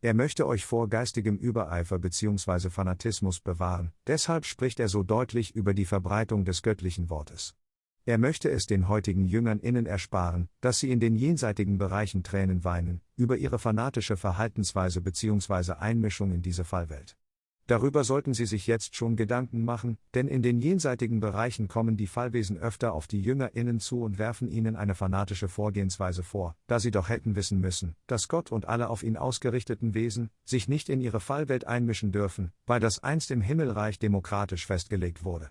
Er möchte euch vor geistigem Übereifer bzw. Fanatismus bewahren, deshalb spricht er so deutlich über die Verbreitung des göttlichen Wortes. Er möchte es den heutigen Jüngern innen ersparen, dass sie in den jenseitigen Bereichen Tränen weinen, über ihre fanatische Verhaltensweise bzw. Einmischung in diese Fallwelt. Darüber sollten Sie sich jetzt schon Gedanken machen, denn in den jenseitigen Bereichen kommen die Fallwesen öfter auf die JüngerInnen zu und werfen ihnen eine fanatische Vorgehensweise vor, da sie doch hätten wissen müssen, dass Gott und alle auf ihn ausgerichteten Wesen sich nicht in ihre Fallwelt einmischen dürfen, weil das einst im Himmelreich demokratisch festgelegt wurde.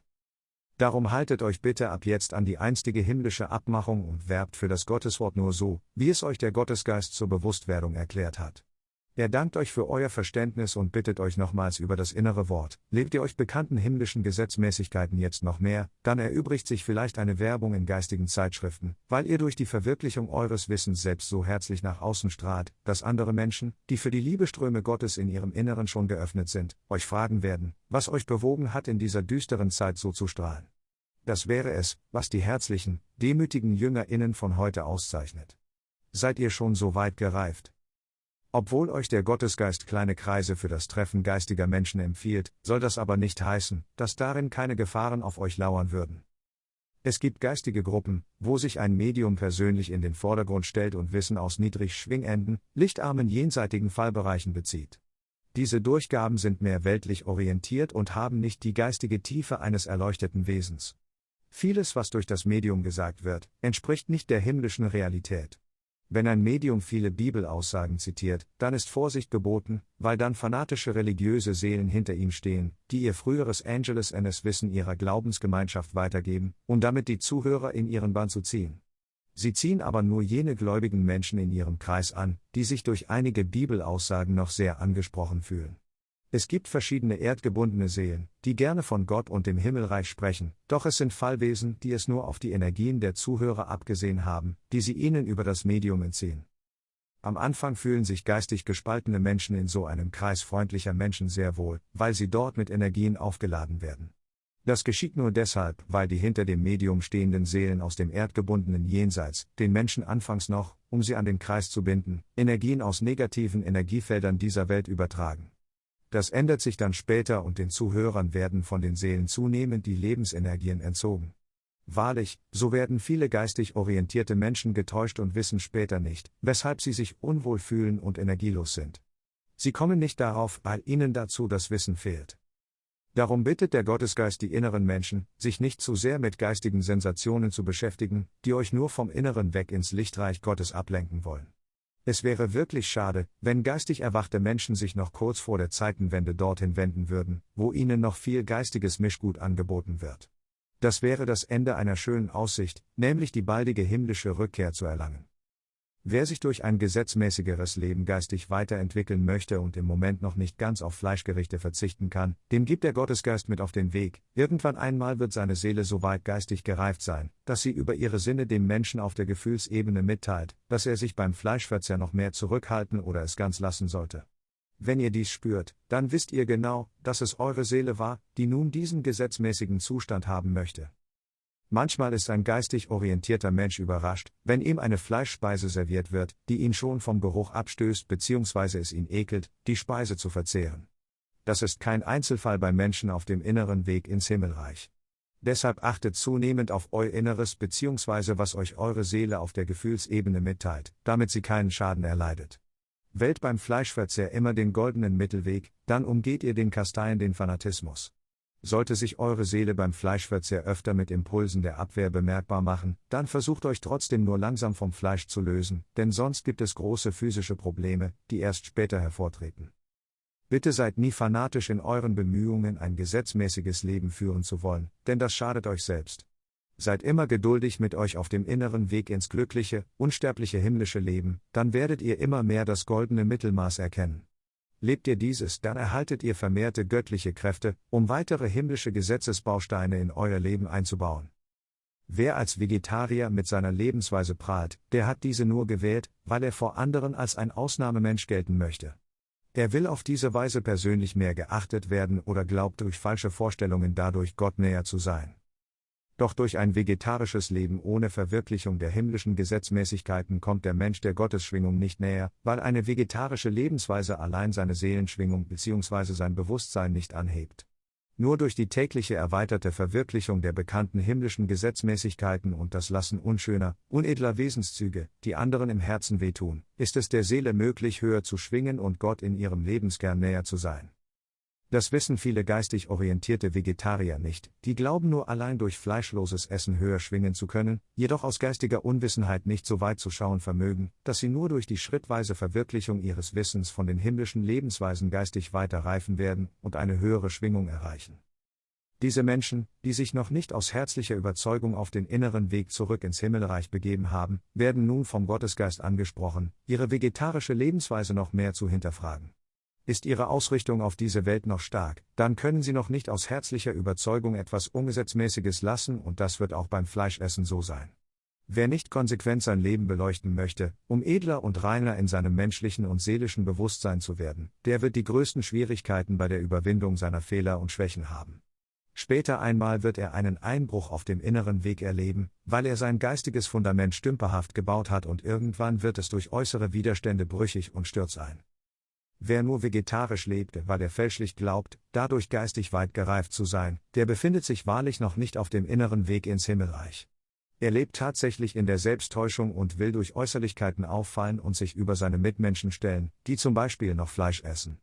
Darum haltet euch bitte ab jetzt an die einstige himmlische Abmachung und werbt für das Gotteswort nur so, wie es euch der Gottesgeist zur Bewusstwerdung erklärt hat. Er dankt euch für euer Verständnis und bittet euch nochmals über das innere Wort. Lebt ihr euch bekannten himmlischen Gesetzmäßigkeiten jetzt noch mehr, dann erübrigt sich vielleicht eine Werbung in geistigen Zeitschriften, weil ihr durch die Verwirklichung eures Wissens selbst so herzlich nach außen strahlt, dass andere Menschen, die für die Liebeströme Gottes in ihrem Inneren schon geöffnet sind, euch fragen werden, was euch bewogen hat, in dieser düsteren Zeit so zu strahlen. Das wäre es, was die herzlichen, demütigen JüngerInnen von heute auszeichnet. Seid ihr schon so weit gereift? Obwohl euch der Gottesgeist kleine Kreise für das Treffen geistiger Menschen empfiehlt, soll das aber nicht heißen, dass darin keine Gefahren auf euch lauern würden. Es gibt geistige Gruppen, wo sich ein Medium persönlich in den Vordergrund stellt und Wissen aus niedrig schwingenden, lichtarmen jenseitigen Fallbereichen bezieht. Diese Durchgaben sind mehr weltlich orientiert und haben nicht die geistige Tiefe eines erleuchteten Wesens. Vieles, was durch das Medium gesagt wird, entspricht nicht der himmlischen Realität. Wenn ein Medium viele Bibelaussagen zitiert, dann ist Vorsicht geboten, weil dann fanatische religiöse Seelen hinter ihm stehen, die ihr früheres Angelus NS Wissen ihrer Glaubensgemeinschaft weitergeben, um damit die Zuhörer in ihren Bann zu ziehen. Sie ziehen aber nur jene gläubigen Menschen in ihrem Kreis an, die sich durch einige Bibelaussagen noch sehr angesprochen fühlen. Es gibt verschiedene erdgebundene Seelen, die gerne von Gott und dem Himmelreich sprechen, doch es sind Fallwesen, die es nur auf die Energien der Zuhörer abgesehen haben, die sie ihnen über das Medium entziehen. Am Anfang fühlen sich geistig gespaltene Menschen in so einem Kreis freundlicher Menschen sehr wohl, weil sie dort mit Energien aufgeladen werden. Das geschieht nur deshalb, weil die hinter dem Medium stehenden Seelen aus dem erdgebundenen Jenseits, den Menschen anfangs noch, um sie an den Kreis zu binden, Energien aus negativen Energiefeldern dieser Welt übertragen. Das ändert sich dann später und den Zuhörern werden von den Seelen zunehmend die Lebensenergien entzogen. Wahrlich, so werden viele geistig orientierte Menschen getäuscht und wissen später nicht, weshalb sie sich unwohl fühlen und energielos sind. Sie kommen nicht darauf, weil ihnen dazu das Wissen fehlt. Darum bittet der Gottesgeist die inneren Menschen, sich nicht zu sehr mit geistigen Sensationen zu beschäftigen, die euch nur vom Inneren weg ins Lichtreich Gottes ablenken wollen. Es wäre wirklich schade, wenn geistig erwachte Menschen sich noch kurz vor der Zeitenwende dorthin wenden würden, wo ihnen noch viel geistiges Mischgut angeboten wird. Das wäre das Ende einer schönen Aussicht, nämlich die baldige himmlische Rückkehr zu erlangen. Wer sich durch ein gesetzmäßigeres Leben geistig weiterentwickeln möchte und im Moment noch nicht ganz auf Fleischgerichte verzichten kann, dem gibt der Gottesgeist mit auf den Weg. Irgendwann einmal wird seine Seele so weit geistig gereift sein, dass sie über ihre Sinne dem Menschen auf der Gefühlsebene mitteilt, dass er sich beim Fleischverzehr noch mehr zurückhalten oder es ganz lassen sollte. Wenn ihr dies spürt, dann wisst ihr genau, dass es eure Seele war, die nun diesen gesetzmäßigen Zustand haben möchte. Manchmal ist ein geistig orientierter Mensch überrascht, wenn ihm eine Fleischspeise serviert wird, die ihn schon vom Geruch abstößt bzw. es ihn ekelt, die Speise zu verzehren. Das ist kein Einzelfall bei Menschen auf dem inneren Weg ins Himmelreich. Deshalb achtet zunehmend auf euer Inneres bzw. was euch eure Seele auf der Gefühlsebene mitteilt, damit sie keinen Schaden erleidet. Wählt beim Fleischverzehr immer den goldenen Mittelweg, dann umgeht ihr den Kasteien den Fanatismus. Sollte sich eure Seele beim Fleischverzehr öfter mit Impulsen der Abwehr bemerkbar machen, dann versucht euch trotzdem nur langsam vom Fleisch zu lösen, denn sonst gibt es große physische Probleme, die erst später hervortreten. Bitte seid nie fanatisch in euren Bemühungen, ein gesetzmäßiges Leben führen zu wollen, denn das schadet euch selbst. Seid immer geduldig mit euch auf dem inneren Weg ins glückliche, unsterbliche himmlische Leben, dann werdet ihr immer mehr das goldene Mittelmaß erkennen. Lebt ihr dieses, dann erhaltet ihr vermehrte göttliche Kräfte, um weitere himmlische Gesetzesbausteine in euer Leben einzubauen. Wer als Vegetarier mit seiner Lebensweise prahlt, der hat diese nur gewählt, weil er vor anderen als ein Ausnahmemensch gelten möchte. Er will auf diese Weise persönlich mehr geachtet werden oder glaubt durch falsche Vorstellungen dadurch Gott näher zu sein. Doch durch ein vegetarisches Leben ohne Verwirklichung der himmlischen Gesetzmäßigkeiten kommt der Mensch der Gottesschwingung nicht näher, weil eine vegetarische Lebensweise allein seine Seelenschwingung bzw. sein Bewusstsein nicht anhebt. Nur durch die tägliche erweiterte Verwirklichung der bekannten himmlischen Gesetzmäßigkeiten und das Lassen unschöner, unedler Wesenszüge, die anderen im Herzen wehtun, ist es der Seele möglich, höher zu schwingen und Gott in ihrem Lebenskern näher zu sein. Das wissen viele geistig orientierte Vegetarier nicht, die glauben nur allein durch fleischloses Essen höher schwingen zu können, jedoch aus geistiger Unwissenheit nicht so weit zu schauen vermögen, dass sie nur durch die schrittweise Verwirklichung ihres Wissens von den himmlischen Lebensweisen geistig weiter reifen werden und eine höhere Schwingung erreichen. Diese Menschen, die sich noch nicht aus herzlicher Überzeugung auf den inneren Weg zurück ins Himmelreich begeben haben, werden nun vom Gottesgeist angesprochen, ihre vegetarische Lebensweise noch mehr zu hinterfragen. Ist Ihre Ausrichtung auf diese Welt noch stark, dann können Sie noch nicht aus herzlicher Überzeugung etwas Ungesetzmäßiges lassen und das wird auch beim Fleischessen so sein. Wer nicht konsequent sein Leben beleuchten möchte, um edler und reiner in seinem menschlichen und seelischen Bewusstsein zu werden, der wird die größten Schwierigkeiten bei der Überwindung seiner Fehler und Schwächen haben. Später einmal wird er einen Einbruch auf dem inneren Weg erleben, weil er sein geistiges Fundament stümperhaft gebaut hat und irgendwann wird es durch äußere Widerstände brüchig und stürzt ein. Wer nur vegetarisch lebte, weil er fälschlich glaubt, dadurch geistig weit gereift zu sein, der befindet sich wahrlich noch nicht auf dem inneren Weg ins Himmelreich. Er lebt tatsächlich in der Selbsttäuschung und will durch Äußerlichkeiten auffallen und sich über seine Mitmenschen stellen, die zum Beispiel noch Fleisch essen.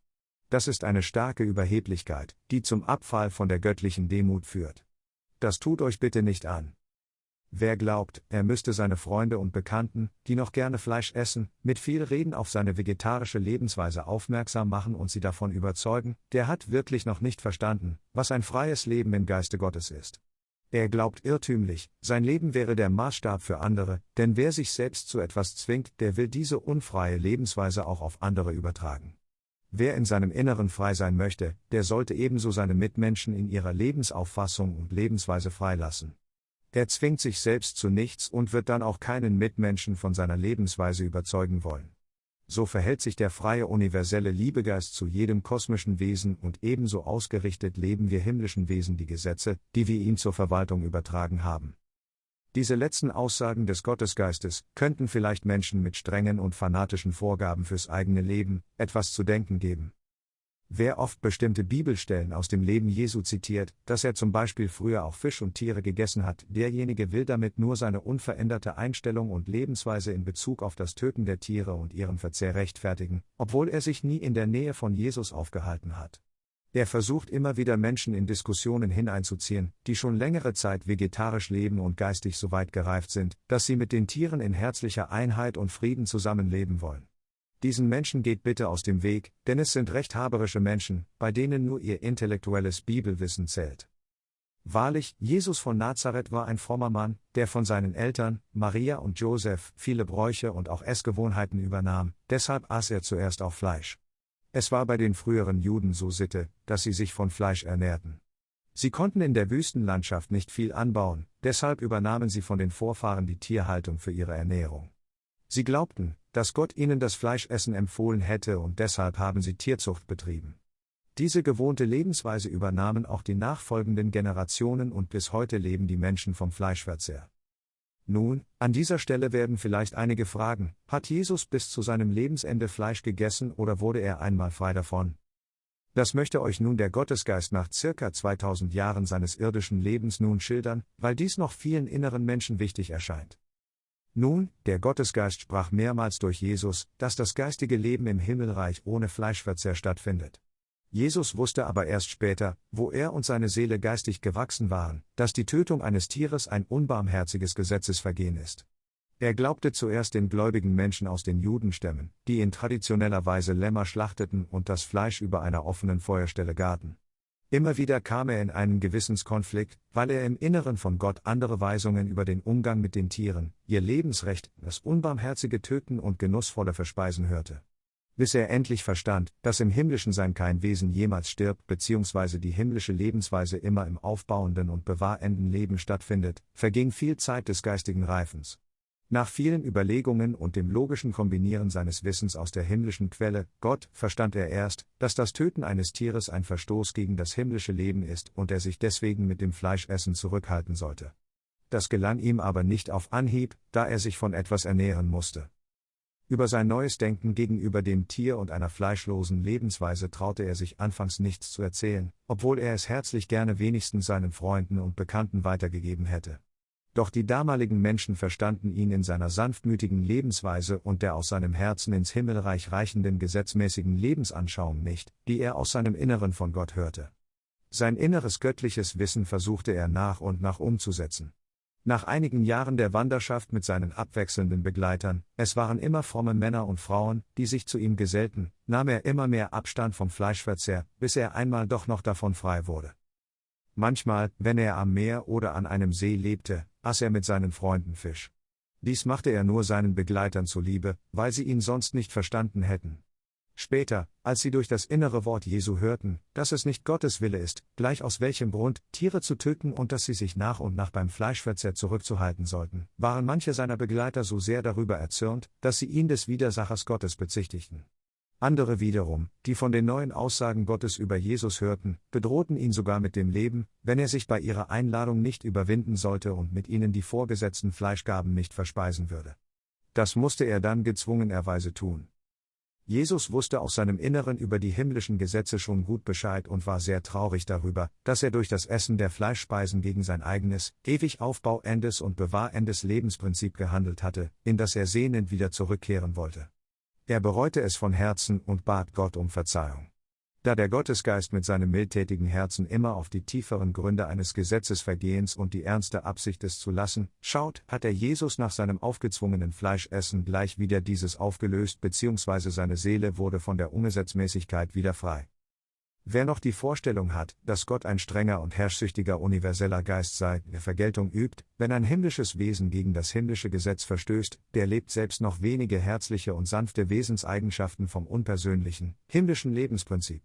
Das ist eine starke Überheblichkeit, die zum Abfall von der göttlichen Demut führt. Das tut euch bitte nicht an. Wer glaubt, er müsste seine Freunde und Bekannten, die noch gerne Fleisch essen, mit viel Reden auf seine vegetarische Lebensweise aufmerksam machen und sie davon überzeugen, der hat wirklich noch nicht verstanden, was ein freies Leben im Geiste Gottes ist. Er glaubt irrtümlich, sein Leben wäre der Maßstab für andere, denn wer sich selbst zu etwas zwingt, der will diese unfreie Lebensweise auch auf andere übertragen. Wer in seinem Inneren frei sein möchte, der sollte ebenso seine Mitmenschen in ihrer Lebensauffassung und Lebensweise freilassen. Er zwingt sich selbst zu nichts und wird dann auch keinen Mitmenschen von seiner Lebensweise überzeugen wollen. So verhält sich der freie universelle Liebegeist zu jedem kosmischen Wesen und ebenso ausgerichtet leben wir himmlischen Wesen die Gesetze, die wir ihm zur Verwaltung übertragen haben. Diese letzten Aussagen des Gottesgeistes könnten vielleicht Menschen mit strengen und fanatischen Vorgaben fürs eigene Leben etwas zu denken geben. Wer oft bestimmte Bibelstellen aus dem Leben Jesu zitiert, dass er zum Beispiel früher auch Fisch und Tiere gegessen hat, derjenige will damit nur seine unveränderte Einstellung und Lebensweise in Bezug auf das Töten der Tiere und ihren Verzehr rechtfertigen, obwohl er sich nie in der Nähe von Jesus aufgehalten hat. Er versucht immer wieder Menschen in Diskussionen hineinzuziehen, die schon längere Zeit vegetarisch leben und geistig so weit gereift sind, dass sie mit den Tieren in herzlicher Einheit und Frieden zusammenleben wollen. Diesen Menschen geht bitte aus dem Weg, denn es sind rechthaberische Menschen, bei denen nur ihr intellektuelles Bibelwissen zählt. Wahrlich, Jesus von Nazareth war ein frommer Mann, der von seinen Eltern, Maria und Joseph, viele Bräuche und auch Essgewohnheiten übernahm, deshalb aß er zuerst auch Fleisch. Es war bei den früheren Juden so Sitte, dass sie sich von Fleisch ernährten. Sie konnten in der Wüstenlandschaft nicht viel anbauen, deshalb übernahmen sie von den Vorfahren die Tierhaltung für ihre Ernährung. Sie glaubten, dass Gott ihnen das Fleischessen empfohlen hätte und deshalb haben sie Tierzucht betrieben. Diese gewohnte Lebensweise übernahmen auch die nachfolgenden Generationen und bis heute leben die Menschen vom Fleischverzehr. Nun, an dieser Stelle werden vielleicht einige fragen, hat Jesus bis zu seinem Lebensende Fleisch gegessen oder wurde er einmal frei davon? Das möchte euch nun der Gottesgeist nach circa 2000 Jahren seines irdischen Lebens nun schildern, weil dies noch vielen inneren Menschen wichtig erscheint. Nun, der Gottesgeist sprach mehrmals durch Jesus, dass das geistige Leben im Himmelreich ohne Fleischverzehr stattfindet. Jesus wusste aber erst später, wo er und seine Seele geistig gewachsen waren, dass die Tötung eines Tieres ein unbarmherziges Gesetzesvergehen ist. Er glaubte zuerst den gläubigen Menschen aus den Judenstämmen, die in traditioneller Weise Lämmer schlachteten und das Fleisch über einer offenen Feuerstelle garten. Immer wieder kam er in einen Gewissenskonflikt, weil er im Inneren von Gott andere Weisungen über den Umgang mit den Tieren, ihr Lebensrecht, das unbarmherzige Töten und genussvolle Verspeisen hörte bis er endlich verstand, dass im Himmlischen sein kein Wesen jemals stirbt bzw. die himmlische Lebensweise immer im aufbauenden und bewahrenden Leben stattfindet, verging viel Zeit des geistigen Reifens. Nach vielen Überlegungen und dem logischen Kombinieren seines Wissens aus der himmlischen Quelle, Gott, verstand er erst, dass das Töten eines Tieres ein Verstoß gegen das himmlische Leben ist und er sich deswegen mit dem Fleischessen zurückhalten sollte. Das gelang ihm aber nicht auf Anhieb, da er sich von etwas ernähren musste. Über sein neues Denken gegenüber dem Tier und einer fleischlosen Lebensweise traute er sich anfangs nichts zu erzählen, obwohl er es herzlich gerne wenigstens seinen Freunden und Bekannten weitergegeben hätte. Doch die damaligen Menschen verstanden ihn in seiner sanftmütigen Lebensweise und der aus seinem Herzen ins Himmelreich reichenden gesetzmäßigen Lebensanschauung nicht, die er aus seinem Inneren von Gott hörte. Sein inneres göttliches Wissen versuchte er nach und nach umzusetzen. Nach einigen Jahren der Wanderschaft mit seinen abwechselnden Begleitern, es waren immer fromme Männer und Frauen, die sich zu ihm gesellten, nahm er immer mehr Abstand vom Fleischverzehr, bis er einmal doch noch davon frei wurde. Manchmal, wenn er am Meer oder an einem See lebte, aß er mit seinen Freunden Fisch. Dies machte er nur seinen Begleitern zuliebe, weil sie ihn sonst nicht verstanden hätten. Später, als sie durch das innere Wort Jesu hörten, dass es nicht Gottes Wille ist, gleich aus welchem Grund, Tiere zu töten und dass sie sich nach und nach beim Fleischverzehr zurückzuhalten sollten, waren manche seiner Begleiter so sehr darüber erzürnt, dass sie ihn des Widersachers Gottes bezichtigten. Andere wiederum, die von den neuen Aussagen Gottes über Jesus hörten, bedrohten ihn sogar mit dem Leben, wenn er sich bei ihrer Einladung nicht überwinden sollte und mit ihnen die vorgesetzten Fleischgaben nicht verspeisen würde. Das musste er dann gezwungenerweise tun. Jesus wusste aus seinem Inneren über die himmlischen Gesetze schon gut Bescheid und war sehr traurig darüber, dass er durch das Essen der Fleischspeisen gegen sein eigenes, ewig aufbauendes und bewahrendes Lebensprinzip gehandelt hatte, in das er sehnend wieder zurückkehren wollte. Er bereute es von Herzen und bat Gott um Verzeihung. Da der Gottesgeist mit seinem mildtätigen Herzen immer auf die tieferen Gründe eines Gesetzesvergehens und die ernste Absicht es zu lassen, schaut, hat er Jesus nach seinem aufgezwungenen Fleischessen gleich wieder dieses aufgelöst bzw. seine Seele wurde von der Ungesetzmäßigkeit wieder frei. Wer noch die Vorstellung hat, dass Gott ein strenger und herrschsüchtiger universeller Geist sei, der Vergeltung übt, wenn ein himmlisches Wesen gegen das himmlische Gesetz verstößt, der lebt selbst noch wenige herzliche und sanfte Wesenseigenschaften vom unpersönlichen, himmlischen Lebensprinzip.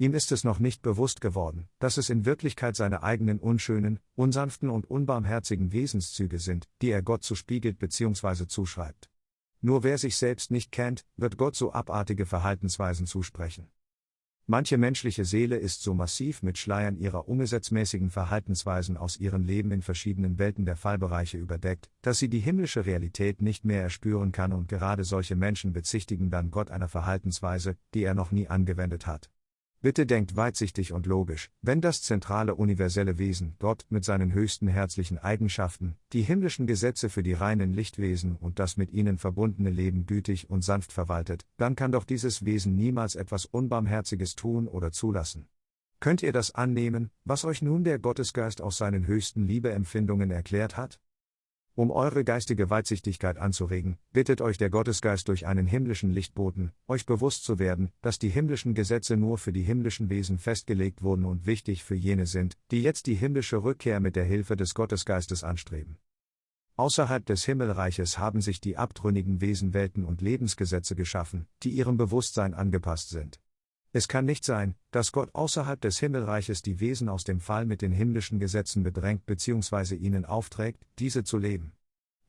Ihm ist es noch nicht bewusst geworden, dass es in Wirklichkeit seine eigenen unschönen, unsanften und unbarmherzigen Wesenszüge sind, die er Gott zuspiegelt bzw. zuschreibt. Nur wer sich selbst nicht kennt, wird Gott so abartige Verhaltensweisen zusprechen. Manche menschliche Seele ist so massiv mit Schleiern ihrer ungesetzmäßigen Verhaltensweisen aus ihrem Leben in verschiedenen Welten der Fallbereiche überdeckt, dass sie die himmlische Realität nicht mehr erspüren kann und gerade solche Menschen bezichtigen dann Gott einer Verhaltensweise, die er noch nie angewendet hat. Bitte denkt weitsichtig und logisch, wenn das zentrale universelle Wesen, Gott, mit seinen höchsten herzlichen Eigenschaften, die himmlischen Gesetze für die reinen Lichtwesen und das mit ihnen verbundene Leben gütig und sanft verwaltet, dann kann doch dieses Wesen niemals etwas Unbarmherziges tun oder zulassen. Könnt ihr das annehmen, was euch nun der Gottesgeist aus seinen höchsten Liebeempfindungen erklärt hat? Um eure geistige Weitsichtigkeit anzuregen, bittet euch der Gottesgeist durch einen himmlischen Lichtboten, euch bewusst zu werden, dass die himmlischen Gesetze nur für die himmlischen Wesen festgelegt wurden und wichtig für jene sind, die jetzt die himmlische Rückkehr mit der Hilfe des Gottesgeistes anstreben. Außerhalb des Himmelreiches haben sich die abtrünnigen Wesen Welten und Lebensgesetze geschaffen, die ihrem Bewusstsein angepasst sind. Es kann nicht sein, dass Gott außerhalb des Himmelreiches die Wesen aus dem Fall mit den himmlischen Gesetzen bedrängt bzw. ihnen aufträgt, diese zu leben.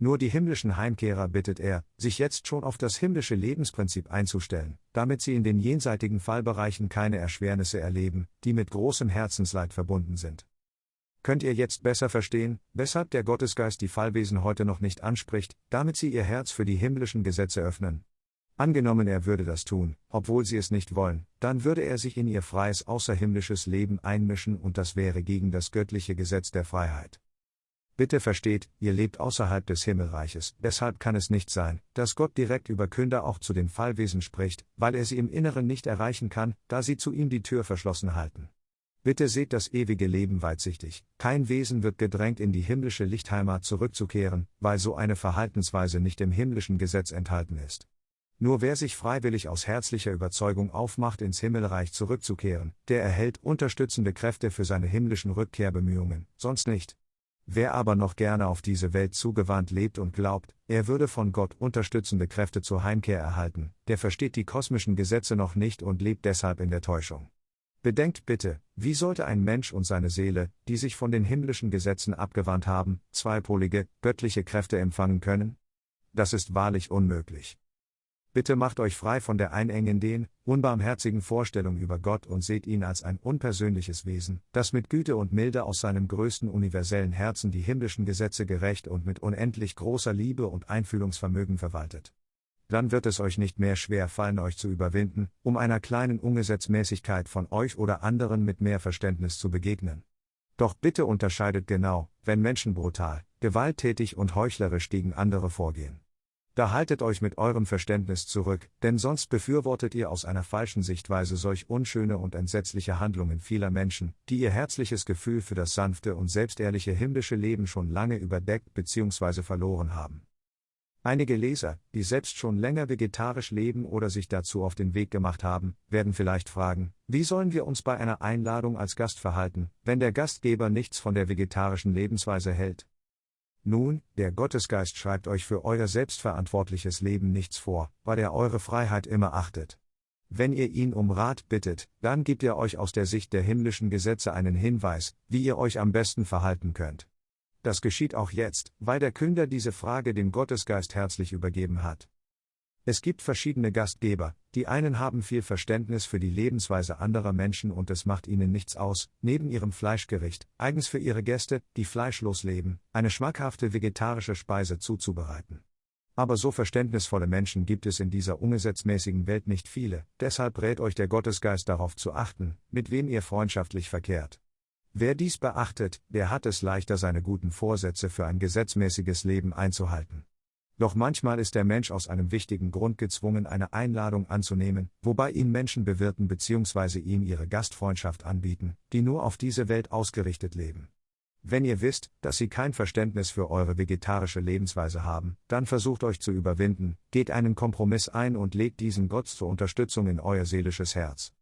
Nur die himmlischen Heimkehrer bittet er, sich jetzt schon auf das himmlische Lebensprinzip einzustellen, damit sie in den jenseitigen Fallbereichen keine Erschwernisse erleben, die mit großem Herzensleid verbunden sind. Könnt ihr jetzt besser verstehen, weshalb der Gottesgeist die Fallwesen heute noch nicht anspricht, damit sie ihr Herz für die himmlischen Gesetze öffnen, Angenommen er würde das tun, obwohl sie es nicht wollen, dann würde er sich in ihr freies außerhimmlisches Leben einmischen und das wäre gegen das göttliche Gesetz der Freiheit. Bitte versteht, ihr lebt außerhalb des Himmelreiches, deshalb kann es nicht sein, dass Gott direkt über Künder auch zu den Fallwesen spricht, weil er sie im Inneren nicht erreichen kann, da sie zu ihm die Tür verschlossen halten. Bitte seht das ewige Leben weitsichtig, kein Wesen wird gedrängt in die himmlische Lichtheimat zurückzukehren, weil so eine Verhaltensweise nicht im himmlischen Gesetz enthalten ist. Nur wer sich freiwillig aus herzlicher Überzeugung aufmacht, ins Himmelreich zurückzukehren, der erhält unterstützende Kräfte für seine himmlischen Rückkehrbemühungen, sonst nicht. Wer aber noch gerne auf diese Welt zugewandt lebt und glaubt, er würde von Gott unterstützende Kräfte zur Heimkehr erhalten, der versteht die kosmischen Gesetze noch nicht und lebt deshalb in der Täuschung. Bedenkt bitte, wie sollte ein Mensch und seine Seele, die sich von den himmlischen Gesetzen abgewandt haben, zweipolige, göttliche Kräfte empfangen können? Das ist wahrlich unmöglich. Bitte macht euch frei von der einengenden, unbarmherzigen Vorstellung über Gott und seht ihn als ein unpersönliches Wesen, das mit Güte und Milde aus seinem größten universellen Herzen die himmlischen Gesetze gerecht und mit unendlich großer Liebe und Einfühlungsvermögen verwaltet. Dann wird es euch nicht mehr schwer fallen, euch zu überwinden, um einer kleinen Ungesetzmäßigkeit von euch oder anderen mit mehr Verständnis zu begegnen. Doch bitte unterscheidet genau, wenn Menschen brutal, gewalttätig und heuchlerisch gegen andere vorgehen. Da haltet euch mit eurem Verständnis zurück, denn sonst befürwortet ihr aus einer falschen Sichtweise solch unschöne und entsetzliche Handlungen vieler Menschen, die ihr herzliches Gefühl für das sanfte und selbstehrliche himmlische Leben schon lange überdeckt bzw. verloren haben. Einige Leser, die selbst schon länger vegetarisch leben oder sich dazu auf den Weg gemacht haben, werden vielleicht fragen, wie sollen wir uns bei einer Einladung als Gast verhalten, wenn der Gastgeber nichts von der vegetarischen Lebensweise hält? Nun, der Gottesgeist schreibt euch für euer selbstverantwortliches Leben nichts vor, weil er eure Freiheit immer achtet. Wenn ihr ihn um Rat bittet, dann gibt er euch aus der Sicht der himmlischen Gesetze einen Hinweis, wie ihr euch am besten verhalten könnt. Das geschieht auch jetzt, weil der Künder diese Frage dem Gottesgeist herzlich übergeben hat. Es gibt verschiedene Gastgeber, die einen haben viel Verständnis für die Lebensweise anderer Menschen und es macht ihnen nichts aus, neben ihrem Fleischgericht, eigens für ihre Gäste, die fleischlos leben, eine schmackhafte vegetarische Speise zuzubereiten. Aber so verständnisvolle Menschen gibt es in dieser ungesetzmäßigen Welt nicht viele, deshalb rät euch der Gottesgeist darauf zu achten, mit wem ihr freundschaftlich verkehrt. Wer dies beachtet, der hat es leichter, seine guten Vorsätze für ein gesetzmäßiges Leben einzuhalten. Doch manchmal ist der Mensch aus einem wichtigen Grund gezwungen, eine Einladung anzunehmen, wobei ihn Menschen bewirten bzw. ihm ihre Gastfreundschaft anbieten, die nur auf diese Welt ausgerichtet leben. Wenn ihr wisst, dass sie kein Verständnis für eure vegetarische Lebensweise haben, dann versucht euch zu überwinden, geht einen Kompromiss ein und legt diesen Gott zur Unterstützung in euer seelisches Herz.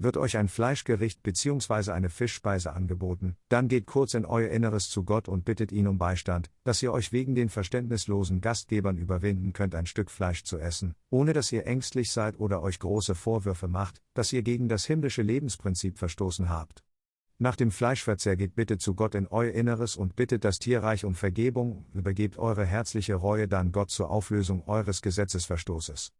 Wird euch ein Fleischgericht bzw. eine Fischspeise angeboten, dann geht kurz in euer Inneres zu Gott und bittet ihn um Beistand, dass ihr euch wegen den verständnislosen Gastgebern überwinden könnt, ein Stück Fleisch zu essen, ohne dass ihr ängstlich seid oder euch große Vorwürfe macht, dass ihr gegen das himmlische Lebensprinzip verstoßen habt. Nach dem Fleischverzehr geht bitte zu Gott in euer Inneres und bittet das Tierreich um Vergebung, übergebt eure herzliche Reue dann Gott zur Auflösung eures Gesetzesverstoßes.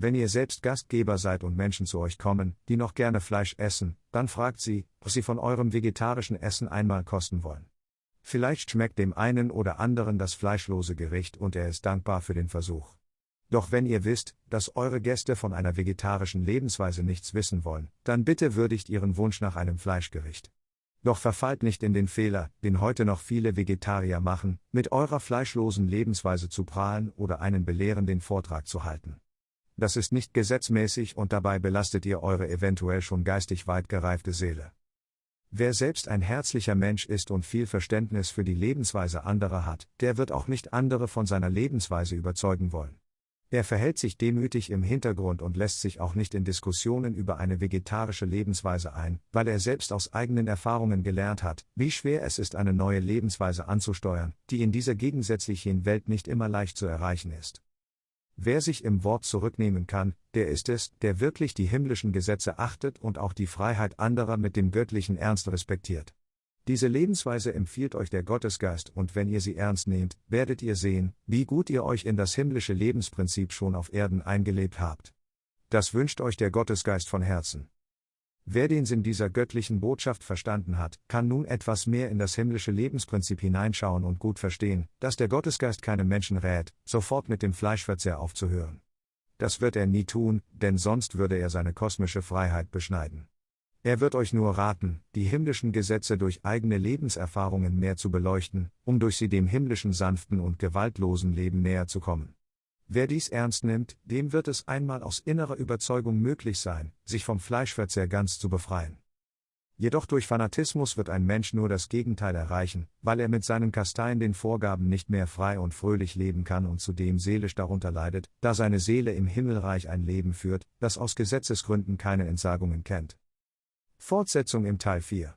Wenn ihr selbst Gastgeber seid und Menschen zu euch kommen, die noch gerne Fleisch essen, dann fragt sie, was sie von eurem vegetarischen Essen einmal kosten wollen. Vielleicht schmeckt dem einen oder anderen das fleischlose Gericht und er ist dankbar für den Versuch. Doch wenn ihr wisst, dass eure Gäste von einer vegetarischen Lebensweise nichts wissen wollen, dann bitte würdigt ihren Wunsch nach einem Fleischgericht. Doch verfallt nicht in den Fehler, den heute noch viele Vegetarier machen, mit eurer fleischlosen Lebensweise zu prahlen oder einen belehrenden Vortrag zu halten das ist nicht gesetzmäßig und dabei belastet ihr eure eventuell schon geistig weit gereifte Seele. Wer selbst ein herzlicher Mensch ist und viel Verständnis für die Lebensweise anderer hat, der wird auch nicht andere von seiner Lebensweise überzeugen wollen. Er verhält sich demütig im Hintergrund und lässt sich auch nicht in Diskussionen über eine vegetarische Lebensweise ein, weil er selbst aus eigenen Erfahrungen gelernt hat, wie schwer es ist, eine neue Lebensweise anzusteuern, die in dieser gegensätzlichen Welt nicht immer leicht zu erreichen ist. Wer sich im Wort zurücknehmen kann, der ist es, der wirklich die himmlischen Gesetze achtet und auch die Freiheit anderer mit dem göttlichen Ernst respektiert. Diese Lebensweise empfiehlt euch der Gottesgeist und wenn ihr sie ernst nehmt, werdet ihr sehen, wie gut ihr euch in das himmlische Lebensprinzip schon auf Erden eingelebt habt. Das wünscht euch der Gottesgeist von Herzen. Wer den Sinn dieser göttlichen Botschaft verstanden hat, kann nun etwas mehr in das himmlische Lebensprinzip hineinschauen und gut verstehen, dass der Gottesgeist keinem Menschen rät, sofort mit dem Fleischverzehr aufzuhören. Das wird er nie tun, denn sonst würde er seine kosmische Freiheit beschneiden. Er wird euch nur raten, die himmlischen Gesetze durch eigene Lebenserfahrungen mehr zu beleuchten, um durch sie dem himmlischen sanften und gewaltlosen Leben näher zu kommen. Wer dies ernst nimmt, dem wird es einmal aus innerer Überzeugung möglich sein, sich vom Fleischverzehr ganz zu befreien. Jedoch durch Fanatismus wird ein Mensch nur das Gegenteil erreichen, weil er mit seinen Kasteien den Vorgaben nicht mehr frei und fröhlich leben kann und zudem seelisch darunter leidet, da seine Seele im Himmelreich ein Leben führt, das aus Gesetzesgründen keine Entsagungen kennt. Fortsetzung im Teil 4